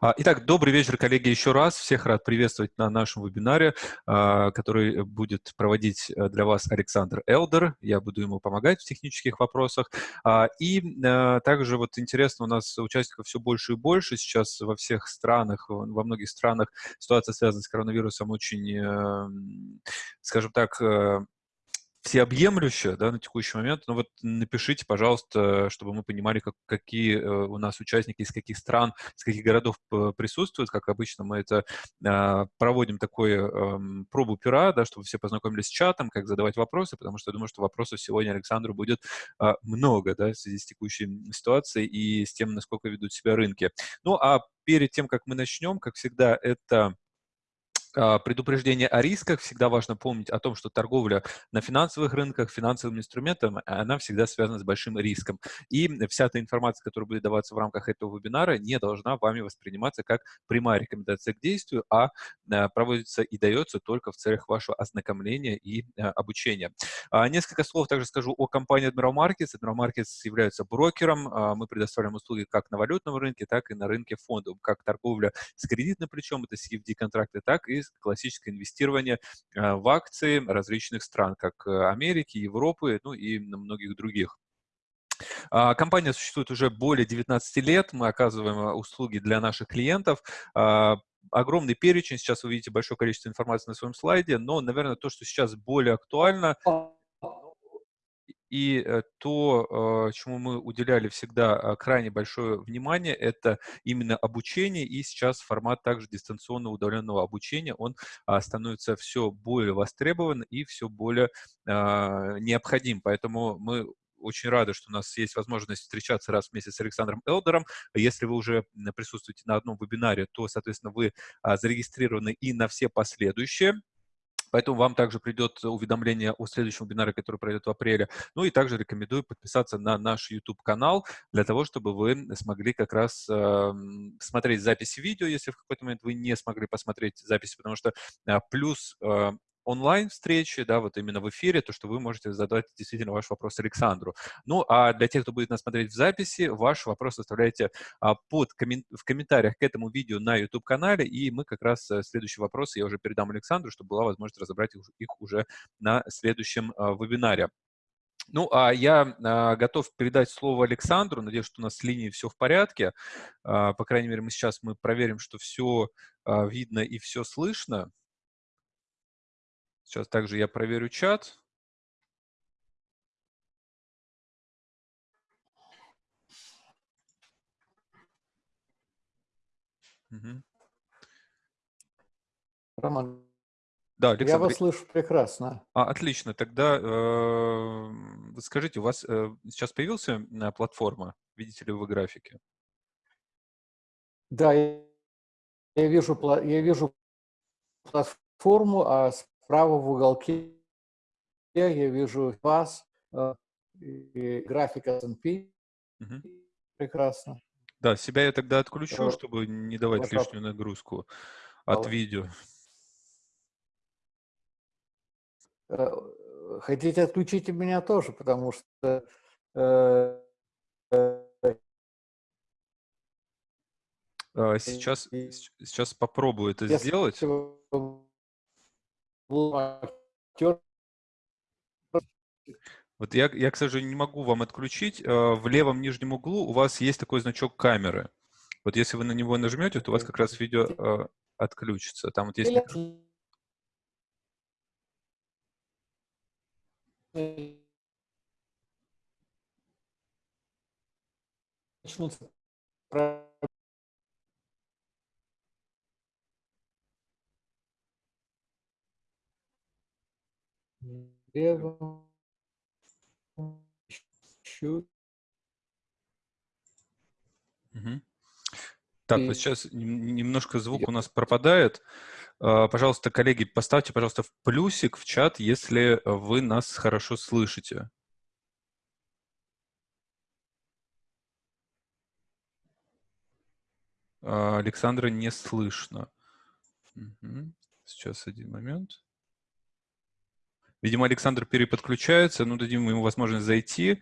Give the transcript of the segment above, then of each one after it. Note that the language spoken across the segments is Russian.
А, итак, добрый вечер, коллеги, еще раз. Всех рад приветствовать на нашем вебинаре, а, который будет проводить э, для вас Александр Элдер. Я буду ему помогать в технических вопросах. А, и э, также вот интересно, у нас участников все больше и больше. Сейчас во всех странах, во многих странах ситуация, связанная с коронавирусом, очень, э, скажем так, всеобъемлющая да, на текущий момент, но вот напишите, пожалуйста, чтобы мы понимали, как, какие э, у нас участники из каких стран, из каких городов присутствуют. Как обычно мы это а, проводим такой э, пробу пера, да, чтобы все познакомились с чатом, как задавать вопросы, потому что я думаю, что вопросов сегодня Александру будет э, много да, в связи с текущей ситуацией и с тем, насколько ведут себя рынки. Ну а перед тем, как мы начнем, как всегда, это предупреждение о рисках. Всегда важно помнить о том, что торговля на финансовых рынках, финансовым инструментом, она всегда связана с большим риском. И вся эта информация, которая будет даваться в рамках этого вебинара, не должна вами восприниматься как прямая рекомендация к действию, а, а проводится и дается только в целях вашего ознакомления и а, обучения. Несколько слов также скажу о компании Admiral Markets. Admiral Markets является брокером. Мы предоставляем услуги как на валютном рынке, так и на рынке фондов, как торговля с кредитным плечом, это CFD-контракты, так и классическое инвестирование э, в акции различных стран, как э, Америки, Европы, ну и многих других. А, компания существует уже более 19 лет, мы оказываем э, услуги для наших клиентов. А, огромный перечень, сейчас вы видите большое количество информации на своем слайде, но, наверное, то, что сейчас более актуально, и э, то, э, чему мы уделяли всегда э, крайне большое внимание, это именно обучение. И сейчас формат также дистанционного удаленного обучения, он а, становится все более востребован и все более а, необходим. Поэтому мы очень рады, что у нас есть возможность встречаться раз в месяц с Александром Элдером. Если вы уже присутствуете на одном вебинаре, то, соответственно, вы а, зарегистрированы и на все последующие. Поэтому вам также придет уведомление о следующем вебинаре, который пройдет в апреле. Ну и также рекомендую подписаться на наш YouTube-канал для того, чтобы вы смогли как раз э, смотреть записи видео, если в какой-то момент вы не смогли посмотреть записи, потому что э, плюс э, онлайн-встречи, да, вот именно в эфире, то, что вы можете задать действительно ваш вопрос Александру. Ну, а для тех, кто будет нас смотреть в записи, ваш вопрос оставляйте а, под коммен... в комментариях к этому видео на YouTube-канале, и мы как раз э, следующий вопрос я уже передам Александру, чтобы была возможность разобрать их, их уже на следующем а, вебинаре. Ну, а я а, готов передать слово Александру. Надеюсь, что у нас с линией все в порядке. А, по крайней мере, мы сейчас мы проверим, что все а, видно и все слышно. Сейчас также я проверю чат. Угу. Роман, да, Александр. я вас слышу прекрасно. А, отлично. Тогда э, скажите, у вас э, сейчас появился э, платформа? Видите ли вы графики? Да, я, я вижу, я вижу платформу, а Справа в уголке я вижу вас э, и график S&P. Угу. Прекрасно. Да, себя я тогда отключу, чтобы не давать Пожалуйста. лишнюю нагрузку от Давай. видео. Э, хотите, отключите меня тоже, потому что э, а, сейчас, сейчас попробую это сделать. Вот я, я, к сожалению, не могу вам отключить. Э, в левом нижнем углу у вас есть такой значок камеры. Вот если вы на него нажмете, то у вас как раз видео э, отключится. Там вот есть... Начнутся левом Угу. Так, вот сейчас немножко звук у нас пропадает. А, пожалуйста, коллеги, поставьте, пожалуйста, в плюсик в чат, если вы нас хорошо слышите. А, Александра не слышно. Угу. Сейчас один момент. Видимо, Александр переподключается, ну, дадим ему возможность зайти.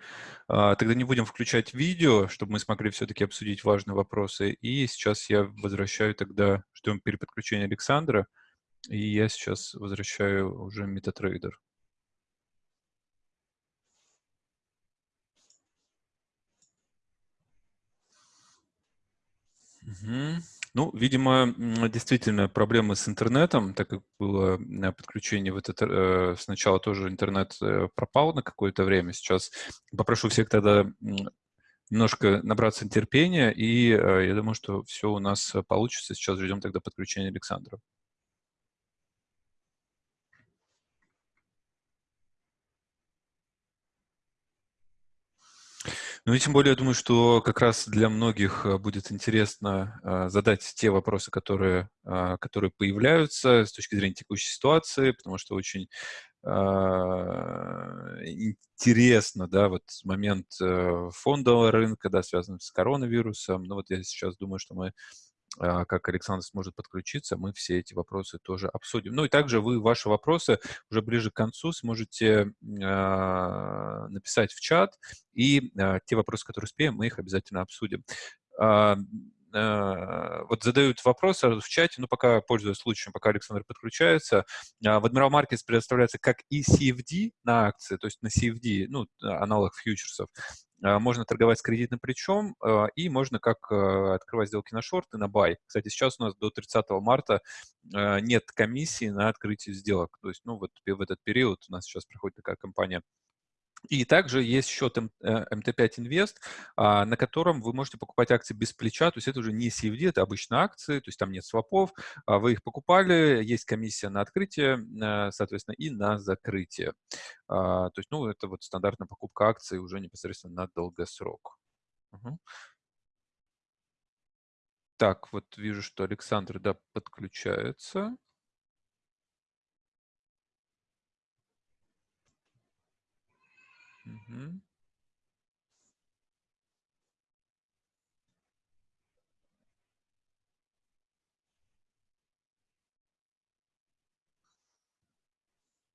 А, тогда не будем включать видео, чтобы мы смогли все-таки обсудить важные вопросы. И сейчас я возвращаю тогда, ждем переподключения Александра, и я сейчас возвращаю уже MetaTrader. Угу. Ну, видимо, действительно проблемы с интернетом, так как было подключение в этот, э, сначала тоже интернет э, пропал на какое-то время. Сейчас попрошу всех тогда немножко набраться терпения, и э, я думаю, что все у нас получится. Сейчас ждем тогда подключения Александра. Ну и тем более, я думаю, что как раз для многих э, будет интересно э, задать те вопросы, которые, э, которые появляются с точки зрения текущей ситуации, потому что очень интересно, да, вот момент фондового рынка, да, связанный с коронавирусом. Ну вот я сейчас думаю, что мы как Александр сможет подключиться, мы все эти вопросы тоже обсудим. Ну и также вы ваши вопросы уже ближе к концу сможете э, написать в чат, и э, те вопросы, которые успеем, мы их обязательно обсудим. Вот задают вопрос в чате, ну, пока пользуясь случаем, пока Александр подключается. В Admiral Markets предоставляется как и CFD на акции, то есть на CFD, ну, аналог фьючерсов, а, можно торговать с кредитным плечом, а, и можно как а, открывать сделки на шорт и на бай. Кстати, сейчас у нас до 30 марта нет комиссии на открытие сделок. То есть, ну, вот в этот период у нас сейчас проходит такая кампания и также есть счет MT5 Invest, на котором вы можете покупать акции без плеча, то есть это уже не CFD, это обычные акции, то есть там нет свопов, вы их покупали, есть комиссия на открытие, э, соответственно, и на закрытие. То есть, ну, это вот стандартная покупка акций уже непосредственно на долгосрок. Угу. Так, вот вижу, что Александр, да, подключается. Мгм.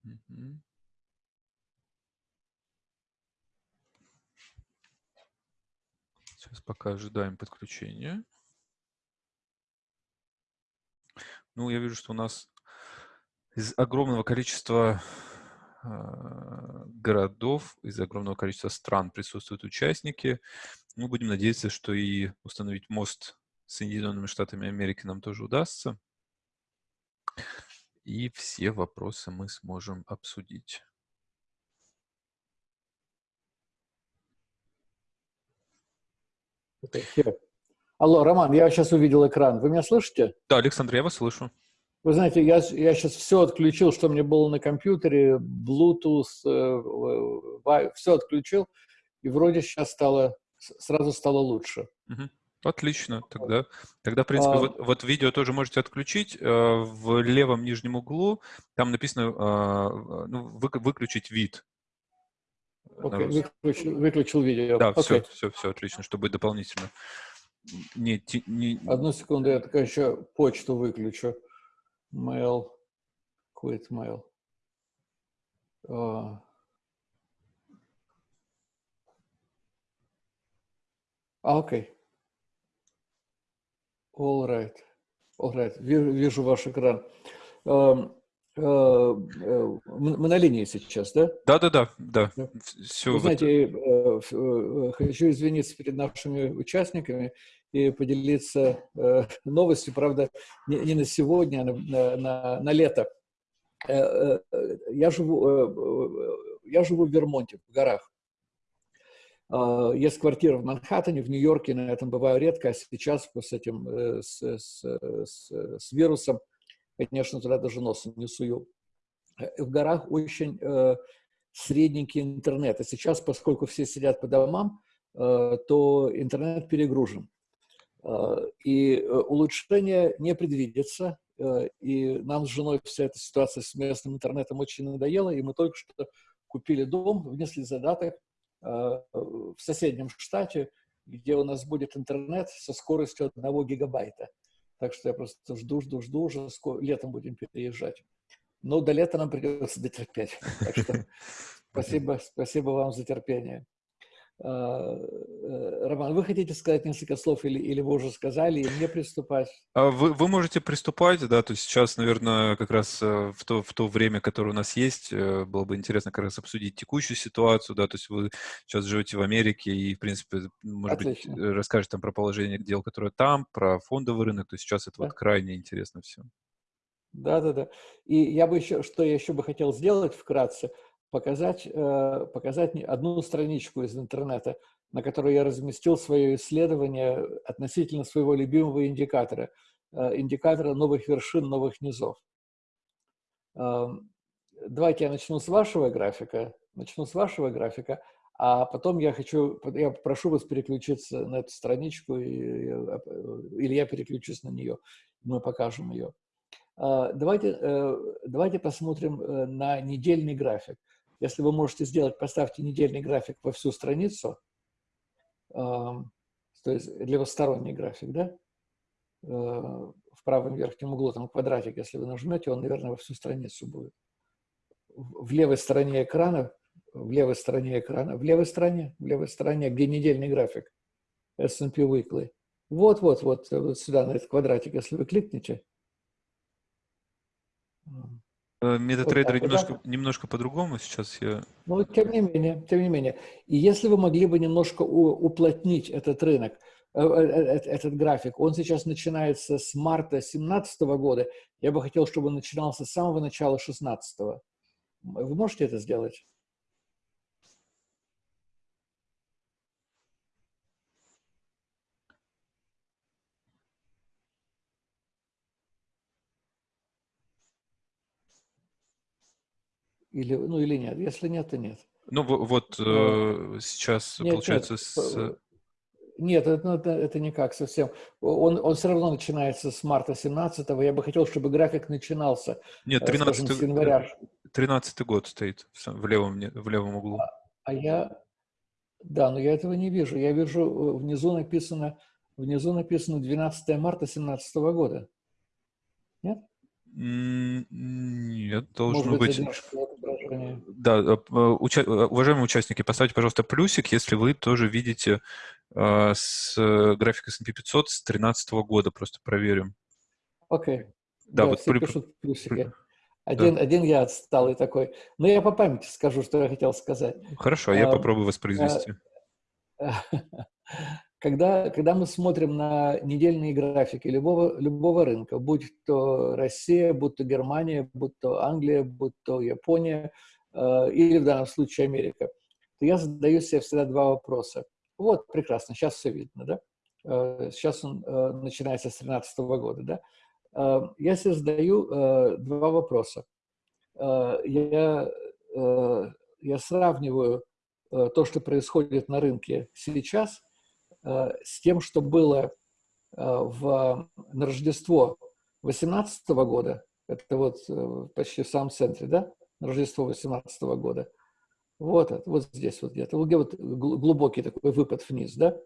Мгм. Сейчас пока ожидаем подключения. Ну, я вижу, что у нас из огромного количества городов, из огромного количества стран присутствуют участники. Мы будем надеяться, что и установить мост с Соединенными Штатами Америки нам тоже удастся. И все вопросы мы сможем обсудить. Okay, Алло, Роман, я сейчас увидел экран. Вы меня слышите? Да, Александр, я вас слышу. Вы знаете, я, я сейчас все отключил, что мне было на компьютере, Bluetooth, э, все отключил, и вроде сейчас стало, сразу стало лучше. Угу. Отлично, тогда, тогда в принципе, а, вот, вот видео тоже можете отключить. Э, в левом нижнем углу там написано э, ну, вы, выключить вид. Окей, okay, выключил, выключил видео. Да, okay. все, все, все, отлично, чтобы дополнительно. Не, не... Одну секунду, я только еще почту выключу mail, quit mail. Uh, окей. All right. All right. Вижу, вижу ваш экран. Uh, uh, мы на линии сейчас, да? Да, да, да, да. Все. Вы знаете, вот... хочу извиниться перед нашими участниками и поделиться э, новостью, правда, не, не на сегодня, а на, на, на лето. Э, э, я, живу, э, я живу в Вермонте, в горах. Э, есть квартира в Манхэттене, в Нью-Йорке, на этом бываю редко, а сейчас с этим, э, с, с, с, с вирусом, конечно, туда даже носом не сую. Э, в горах очень э, средненький интернет. А сейчас, поскольку все сидят по домам, э, то интернет перегружен. Э, и э, улучшения не предвидится, э, и нам с женой вся эта ситуация с местным интернетом очень надоела, и мы только что купили дом, внесли задаток в соседнем штате, где у нас будет интернет со скоростью 1 гигабайта. Так что я просто жду, жду, жду, уже летом будем переезжать. Но до лета нам придется дотерпеть. Так что спасибо, спасибо вам за терпение. Э, Роман, вы хотите сказать несколько слов или, или вы уже сказали, и мне приступать? А вы, вы можете приступать, да, то есть сейчас, наверное, как раз э, в то, в то время, которое у нас есть, э, было бы интересно как раз обсудить текущую ситуацию, да, то есть вы сейчас живете в Америке и, в принципе, может Отлично. быть, расскажете там про положение дел, которое там, про фондовый рынок, то есть сейчас это да. вот крайне интересно все. Да, да, да. И я бы еще, что я еще бы хотел сделать вкратце – показать, э, показать одну страничку из интернета, на которой я разместил свое исследование относительно своего любимого индикатора, э, индикатора новых вершин, новых низов. Эм, давайте я начну с вашего графика, начну с вашего графика, а потом я хочу, я прошу вас переключиться на эту страничку, или я переключусь на нее, мы покажем ее. Э, давайте, давайте посмотрим на недельный график. Если вы можете сделать, поставьте недельный график во всю страницу, э, то есть левосторонний график, да, э, в правом верхнем углу, там квадратик, если вы нажмете, он, наверное, во всю страницу будет. В левой стороне экрана, в левой стороне экрана, в левой стороне, в левой стороне, где недельный график, S&P Weekly. Вот-вот, вот, вот сюда, на этот квадратик, если вы кликнете, MetaTrader вот немножко, да? немножко по-другому сейчас я... Ну, тем не менее, тем не менее. И если вы могли бы немножко уплотнить этот рынок, э, э, э, этот график, он сейчас начинается с марта 2017 года, я бы хотел, чтобы он начинался с самого начала 2016. Вы можете это сделать? Или, ну, или нет. Если нет, то нет. Ну, вот э, сейчас, нет, получается, нет. с... Нет, это, ну, это, это никак совсем. Он, он все равно начинается с марта 17-го. Я бы хотел, чтобы график начинался Нет, 13 скажем, с января. 13 год стоит в левом, в левом углу. А, а я... Да, но я этого не вижу. Я вижу, э, внизу написано, внизу написано 12 марта 17 года. Нет? Нет, должно быть... быть... Да, э, уча... Э, уважаемые участники, поставьте, пожалуйста, плюсик, если вы тоже видите э, с график S&P 500 с 2013 года, просто проверим. Окей. Okay. Да, да, вот все при... пишут плюсики. Один, да. один я отсталый такой. Но я по памяти скажу, что я хотел сказать. Хорошо, а, я попробую воспроизвести. Когда, когда мы смотрим на недельные графики любого, любого рынка, будь то Россия, будь то Германия, будь то Англия, будь то Япония э, или в данном случае Америка, то я задаю себе всегда два вопроса. Вот, прекрасно, сейчас все видно, да? Э, сейчас он э, начинается с 2013 года, да? Э, я себе задаю э, два вопроса. Э, я, э, я сравниваю э, то, что происходит на рынке сейчас – с тем, что было э, в, на Рождество 18 года, это вот э, почти в самом центре, да, на Рождество 18 года, вот, вот здесь вот где-то, где вот глубокий такой выпад вниз, да,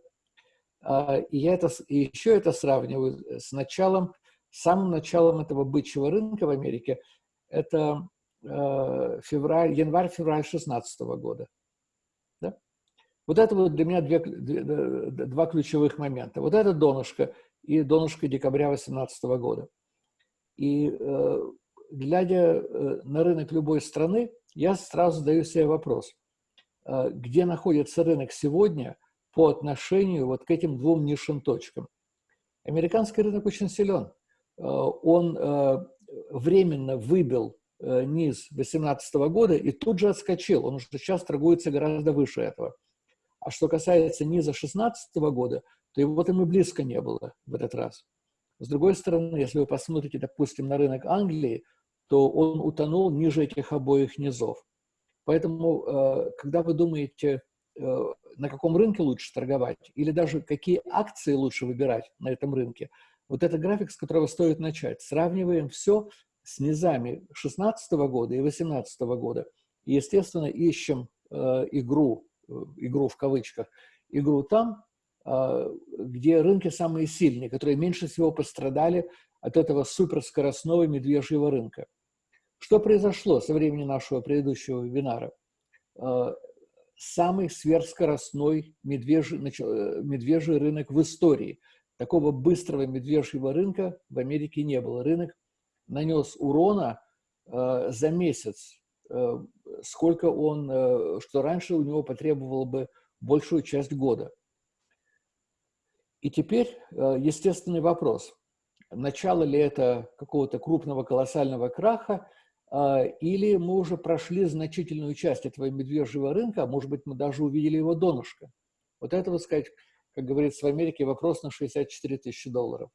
а, и я это, и еще это сравниваю с началом, самым началом этого бычьего рынка в Америке, это февраль, январь-февраль 16 года. Вот это вот для меня две, два ключевых момента. Вот это донышко и донышко декабря 2018 года. И э, глядя э, на рынок любой страны, я сразу задаю себе вопрос, э, где находится рынок сегодня по отношению вот к этим двум низшим точкам. Американский рынок очень силен. Э, он э, временно выбил э, низ 2018 года и тут же отскочил. Он уже сейчас торгуется гораздо выше этого. А что касается низа 2016 года, то его там и близко не было в этот раз. С другой стороны, если вы посмотрите, допустим, на рынок Англии, то он утонул ниже этих обоих низов. Поэтому, э, когда вы думаете, э, на каком рынке лучше торговать, или даже какие акции лучше выбирать на этом рынке, вот это график, с которого стоит начать. Сравниваем все с низами 2016 года и 2018 года. И, естественно, ищем э, игру игру в кавычках, игру там, а, где рынки самые сильные, которые меньше всего пострадали от этого суперскоростного медвежьего рынка. Что произошло со времени нашего предыдущего вебинара? Э, самый сверхскоростной медвежий, э, медвежий рынок в истории. Такого быстрого медвежьего рынка в Америке не было. Рынок нанес урона э, за месяц, сколько он, что раньше у него потребовало бы большую часть года. И теперь естественный вопрос. Начало ли это какого-то крупного колоссального краха – или мы уже прошли значительную часть этого медвежьего рынка, а может быть, мы даже увидели его донышко. Вот это, вот сказать, как говорится в Америке, вопрос на 64 тысячи долларов.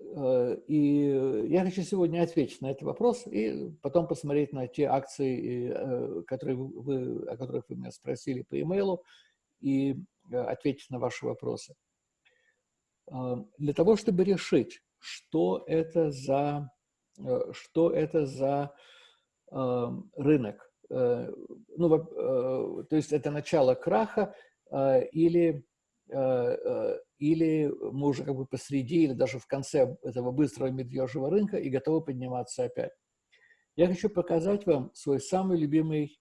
А, и я хочу сегодня ответить на этот вопрос и потом посмотреть на те акции, э, которые вы, о которых вы меня спросили по имейлу, и э, ответить на ваши вопросы. Для того, чтобы решить, что это за Э, что это за рынок. Э, ну, э, то есть это начало краха или, или мы уже как бы посреди или даже в конце этого быстрого медвежьего рынка и готовы подниматься опять. Я хочу показать вам свой самый любимый,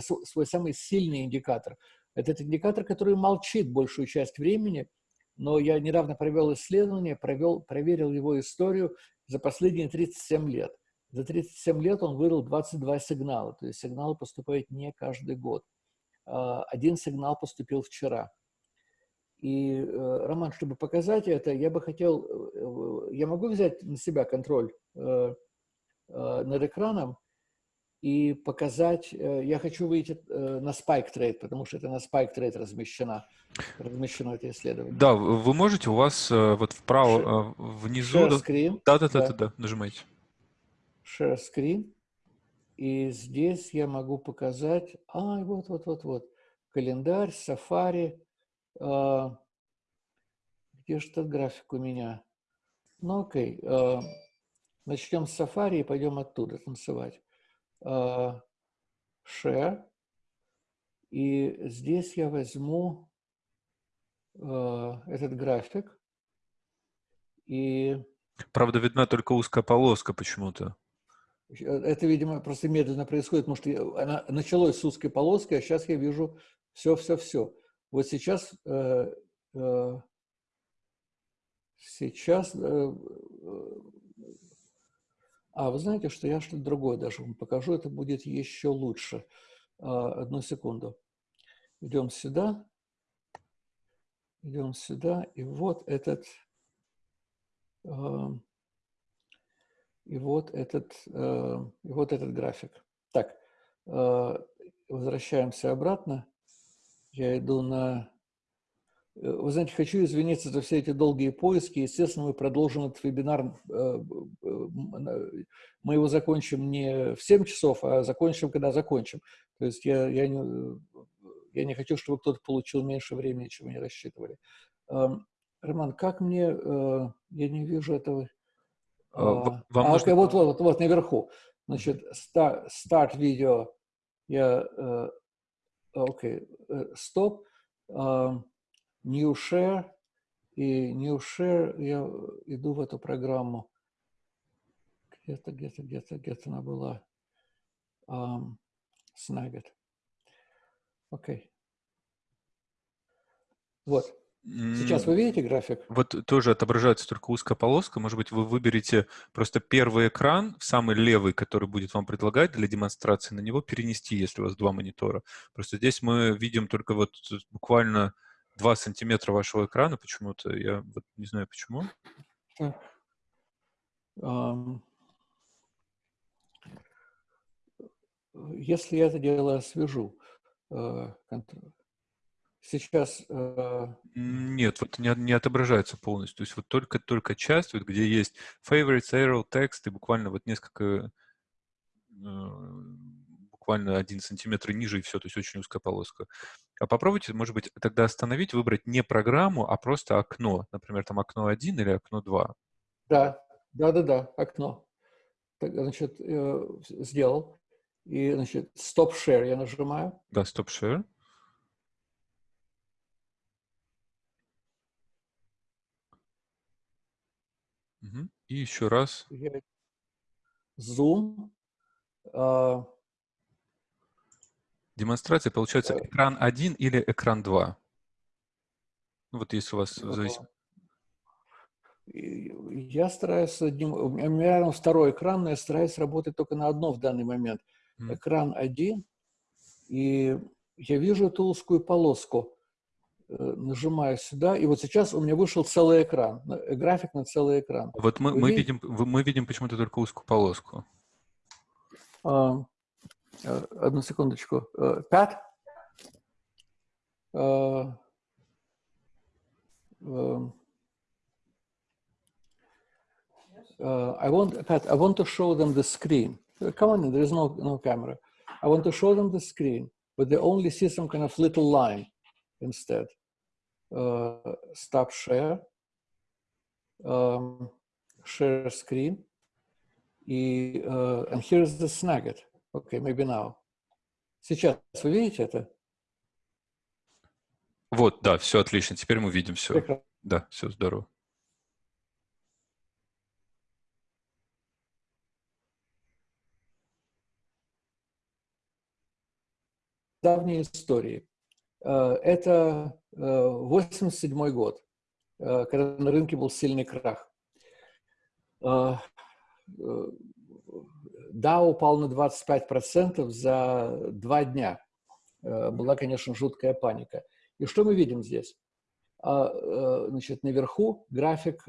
свой самый сильный индикатор. Это индикатор, который молчит большую часть времени, но я недавно провел исследование, провел, проверил его историю за последние 37 лет. За 37 лет он выдал 22 сигнала, то есть сигналы поступают не каждый год. Один сигнал поступил вчера. И, э, Роман, чтобы показать это, я бы хотел, э, я могу взять на себя контроль э, над экраном и показать, я хочу выйти на Spike Trade, потому что это на Spike Trade размещено, размещено это исследование. Да, вы можете, у вас вот вправо, внизу... Share screen. Да, да, да, да, да, нажимайте. Share screen. И здесь я могу показать, а, вот, вот, вот, вот, календарь, Safari, где же этот график у меня? Ну, окей. А, начнем с Safari и пойдем оттуда танцевать. А, share. И здесь я возьму этот график. И... Правда, видна только узкая полоска почему-то. Это, видимо, просто медленно происходит, потому что она началось с узкой полоски, а сейчас я вижу все-все-все. Вот сейчас, э, э, сейчас, э, а вы знаете, что я что-то другое даже вам покажу, это будет еще лучше. А, одну секунду. Идем сюда, идем сюда, и вот этот, и вот этот, и вот этот график. Так, возвращаемся обратно. Я иду на... Э, вы знаете, хочу извиниться за все эти долгие поиски. Естественно, мы продолжим этот вебинар. Э, э, мы его закончим не в 7 часов, а закончим, когда закончим. То есть я, я, не, я не хочу, чтобы кто-то получил меньше времени, чем они рассчитывали. Эм, Роман, как мне... Я не вижу этого... Вам а, нужно... вот, вот, вот, наверху. Значит, start, start видео. Я okay. стоп, uh, new share, и new share, я иду в эту программу, где-то, где-то, где-то, где-то она была, um, Snagit. Окей. Okay. Вот. Сейчас вы видите график? Вот тоже отображается только узкая полоска. Может быть, вы выберете просто первый экран, самый левый, который будет вам предлагать для демонстрации, на него перенести, если у вас два монитора. Просто здесь мы видим только вот буквально 2 сантиметра вашего экрана почему-то. Я вот не знаю почему. Если я это дело освежу, э, Сейчас... Э... Нет, вот не, не отображается полностью. То есть вот только-только часть, вот где есть favorites, arrow, text, и буквально вот несколько, э, буквально один сантиметр ниже, и все, то есть очень узкая полоска. А попробуйте, может быть, тогда остановить, выбрать не программу, а просто окно. Например, там окно 1 или окно 2. Да, да-да-да, окно. Так, значит, э, сделал. И, значит, stop share я нажимаю. Да, stop share. Угу. И еще раз. Zoom. Uh, Демонстрация получается uh, экран 1 или экран 2? Ну, вот если у вас зависит. Я стараюсь. У меня второй экран, но я стараюсь работать только на одном в данный момент. Mm. Экран один, и я вижу эту узкую полоску. Э, нажимаю сюда, и вот сейчас у меня вышел целый экран, э, график на целый экран. Вот мы, мы, видим, мы видим почему-то только узкую полоску. А, э, одну секундочку. Uh, uh, I want, Pat, I want to show them the screen. Come on, there is no, no camera. I want to show them the screen, but they only see some kind of little line instead. Uh, stop share, um, share screen, и, uh, and here's the snagit. Okay, maybe now. Сейчас вы видите это? Вот, да, все отлично. Теперь мы видим все. Прекрасно. Да, все здорово. давней истории. Э, это 87 э, год, э, когда на рынке был сильный крах. Да, упал на 25% за два дня. Была, конечно, жуткая паника. И что мы видим здесь? Значит, наверху график,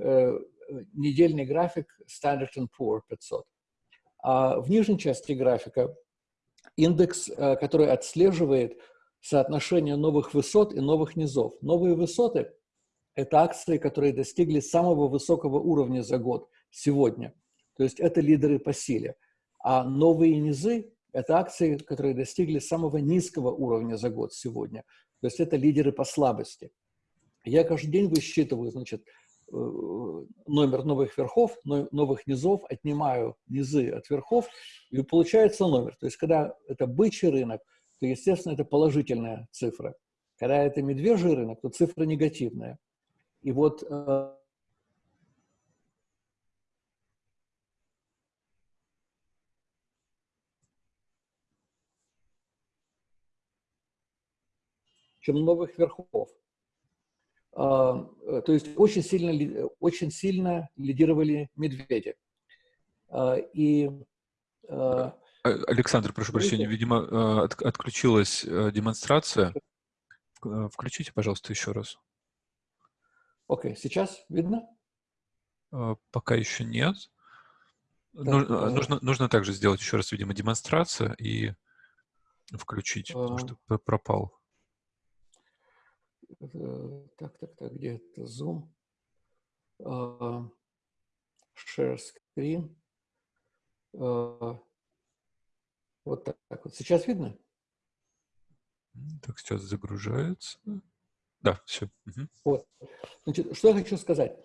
недельный график Standard Poor 500. А в нижней части графика индекс, который отслеживает соотношение новых высот и новых низов. Новые высоты – это акции, которые достигли самого высокого уровня за год сегодня. То есть это лидеры по силе. А новые низы – это акции, которые достигли самого низкого уровня за год сегодня. То есть это лидеры по слабости. Я каждый день высчитываю, значит, э, номер новых верхов, новых низов, отнимаю низы от верхов, и получается номер. То есть когда это бычий рынок – то, естественно, это положительная цифра. Когда это медвежий рынок, то цифра негативная. И вот э, чем новых верхов. А, э, то есть очень сильно, очень сильно лидировали медведи. А, и э, Александр, прошу прощения, видимо, э, от, отключилась э, демонстрация. Включите, пожалуйста, еще раз. Окей, okay. сейчас видно? Пока еще нет. Так, нужно, нужно, нужно также сделать еще раз, видимо, демонстрацию и включить, потому что пропал. Так, так, так, где это Zoom? Share screen. Вот так вот. Сейчас видно? Так, сейчас загружается. Да, все. Угу. Вот. Значит, что я хочу сказать?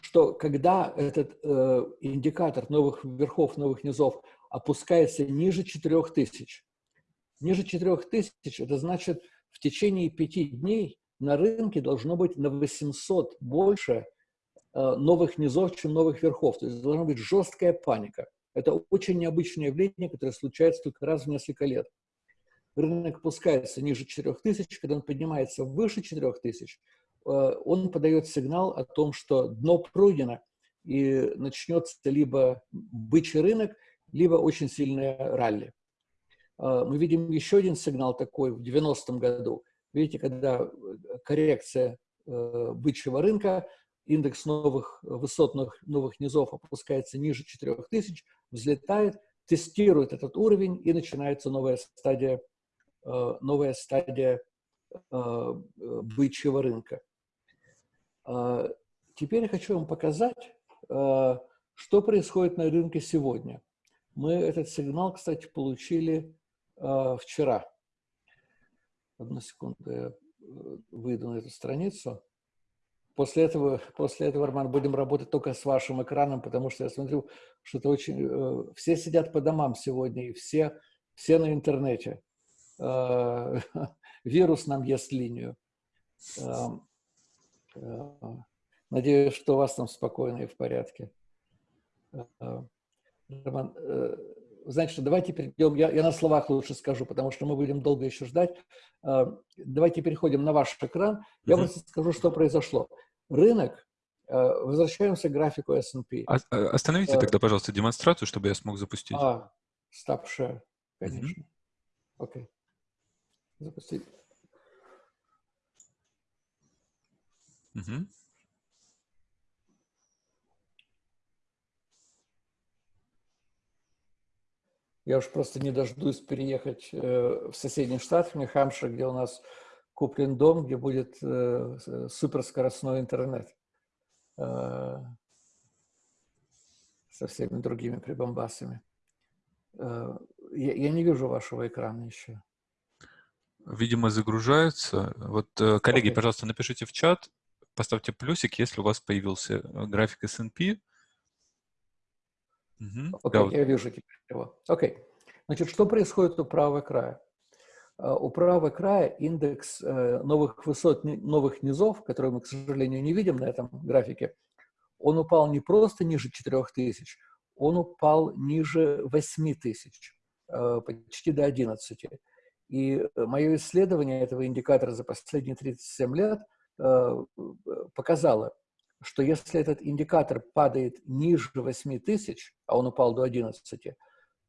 Что когда этот э, индикатор новых верхов, новых низов опускается ниже 4000, ниже 4000, это значит, в течение пяти дней на рынке должно быть на 800 больше э, новых низов, чем новых верхов. То есть должна быть жесткая паника. Это очень необычное явление, которое случается только раз в несколько лет. Рынок опускается ниже 4000, когда он поднимается выше 4000, э, он подает сигнал о том, что дно пройдено, и начнется либо бычий рынок, либо очень сильное ралли. Э, мы видим еще один сигнал такой в 90-м году. Видите, когда коррекция э, бычьего рынка, индекс новых высот, новых, низов опускается ниже 4000, взлетает, тестирует этот уровень, и начинается новая стадия, э, новая стадия э, бычьего рынка. Э, теперь я хочу вам показать, что происходит на рынке сегодня. Мы этот сигнал, кстати, получили вчера. Одну секунду, я выйду на эту страницу. После этого, после этого, Роман, будем работать только с вашим экраном, потому что я смотрю, что это очень... Э, все сидят по домам сегодня, и все, все на интернете. Э, вирус нам ест линию. Э, надеюсь, что у вас там спокойно и в порядке. Роман, э, значит, давайте перейдем, я, я на словах лучше скажу, потому что мы будем долго еще ждать. Э, давайте переходим на ваш экран. Я mm -hmm. просто скажу, что произошло. Рынок, э, возвращаемся к графику S&P. А, остановите тогда, пожалуйста, демонстрацию, чтобы я смог запустить. А, stop share, конечно. Окей. Mm -hmm. okay. Запустить. Угу. Я уж просто не дождусь переехать э, в соседний штат, в Нью-Хампшир, где у нас куплен дом, где будет э, суперскоростной интернет э, со всеми другими прибамбасами. Э, я, я не вижу вашего экрана еще. Видимо, загружается. Вот, э, коллеги, okay. пожалуйста, напишите в чат, поставьте плюсик, если у вас появился э, график S&P. Угу. Окей, okay, да, я вижу теперь его. Окей. Okay. Значит, что происходит у правого края? Э, у правого края индекс э, новых высот, новых низов, которые мы, к сожалению, не видим на этом графике, он упал не просто ниже 4000, он упал ниже 8000, почти до 11. И мое исследование этого индикатора за последние 37 лет показало, что если этот индикатор падает ниже 8 тысяч, а он упал до 11,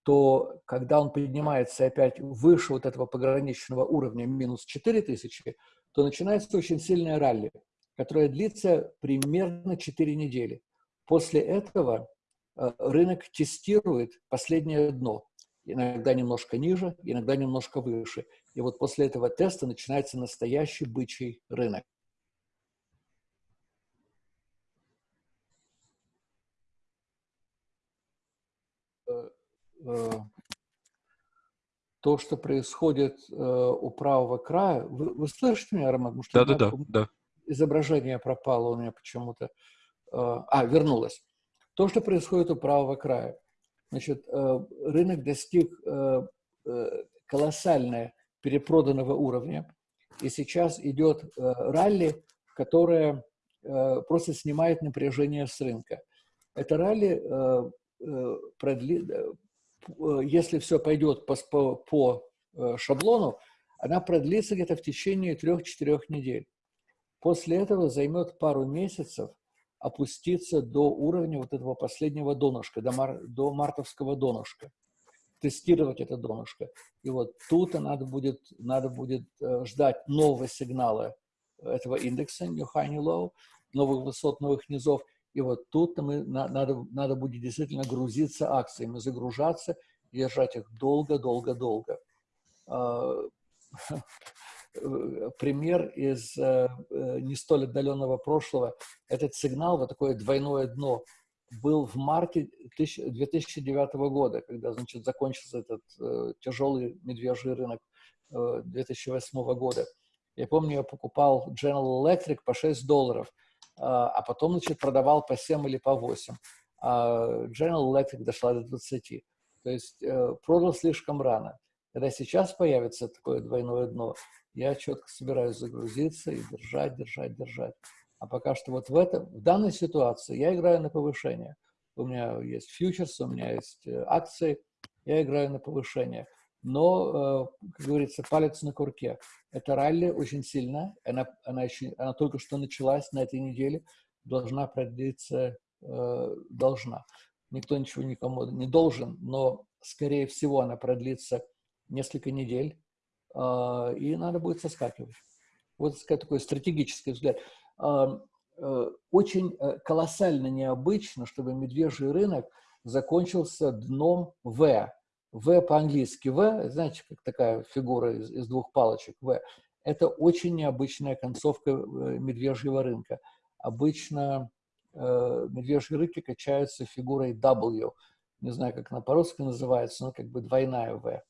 то когда он поднимается опять выше вот этого пограничного уровня минус 4 тысячи, то начинается очень сильная ралли, которая длится примерно 4 недели. После этого э, рынок тестирует последнее дно, иногда немножко ниже, иногда немножко выше. И вот после этого теста начинается настоящий бычий рынок. Э, то, что происходит э, у правого края. Вы, вы слышите меня, Роман? Да, да, да, да. Изображение пропало у меня почему-то. Э, а, вернулось. То, что происходит у правого края. Значит, рынок достиг колоссального перепроданного уровня, и сейчас идет ралли, которое просто снимает напряжение с рынка. Это ралли продли, Э, если все пойдет по, по, по э, шаблону, она продлится где-то в течение трех-четырех недель. После этого займет пару месяцев опуститься до уровня вот этого последнего донышка, до, мар, до мартовского донышка, тестировать это донышко. И вот тут надо будет, надо будет э, ждать нового сигнала этого индекса, New High, New Low, новых высот, новых низов – и вот тут мы, надо, надо будет действительно грузиться акциями, загружаться, держать их долго-долго-долго. А, пример из э, э, не столь отдаленного прошлого. Этот сигнал, вот такое двойное дно, был в марте 2009 года, когда, значит, закончился этот э, тяжелый медвежий рынок 2008 года. Я помню, я покупал General Electric по 6 долларов – а, а потом, значит, продавал по 7 или по 8. А General Electric дошла до 20. То есть э, продал слишком рано. Когда сейчас появится такое двойное дно, я четко собираюсь загрузиться и держать, держать, держать. А пока что вот в, этом, в данной ситуации я играю на повышение. У меня есть фьючерс, у меня есть э, акции, я играю на повышение но, э, как говорится, палец на курке. Это ралли очень сильно, она, она, еще, она только что началась на этой неделе, должна продлиться, э, должна. Никто ничего никому не должен, но, скорее всего, она продлится несколько недель, э, и надо будет соскакивать. Вот такой стратегический взгляд. Очень колоссально необычно, чтобы медвежий рынок закончился дном В, в по-английски В, знаете, как такая фигура из, из двух палочек В, это очень необычная концовка э, медвежьего рынка. Обычно э, медвежьи рынки качаются фигурой W. Не знаю, как она по-русски называется, но как бы двойная В.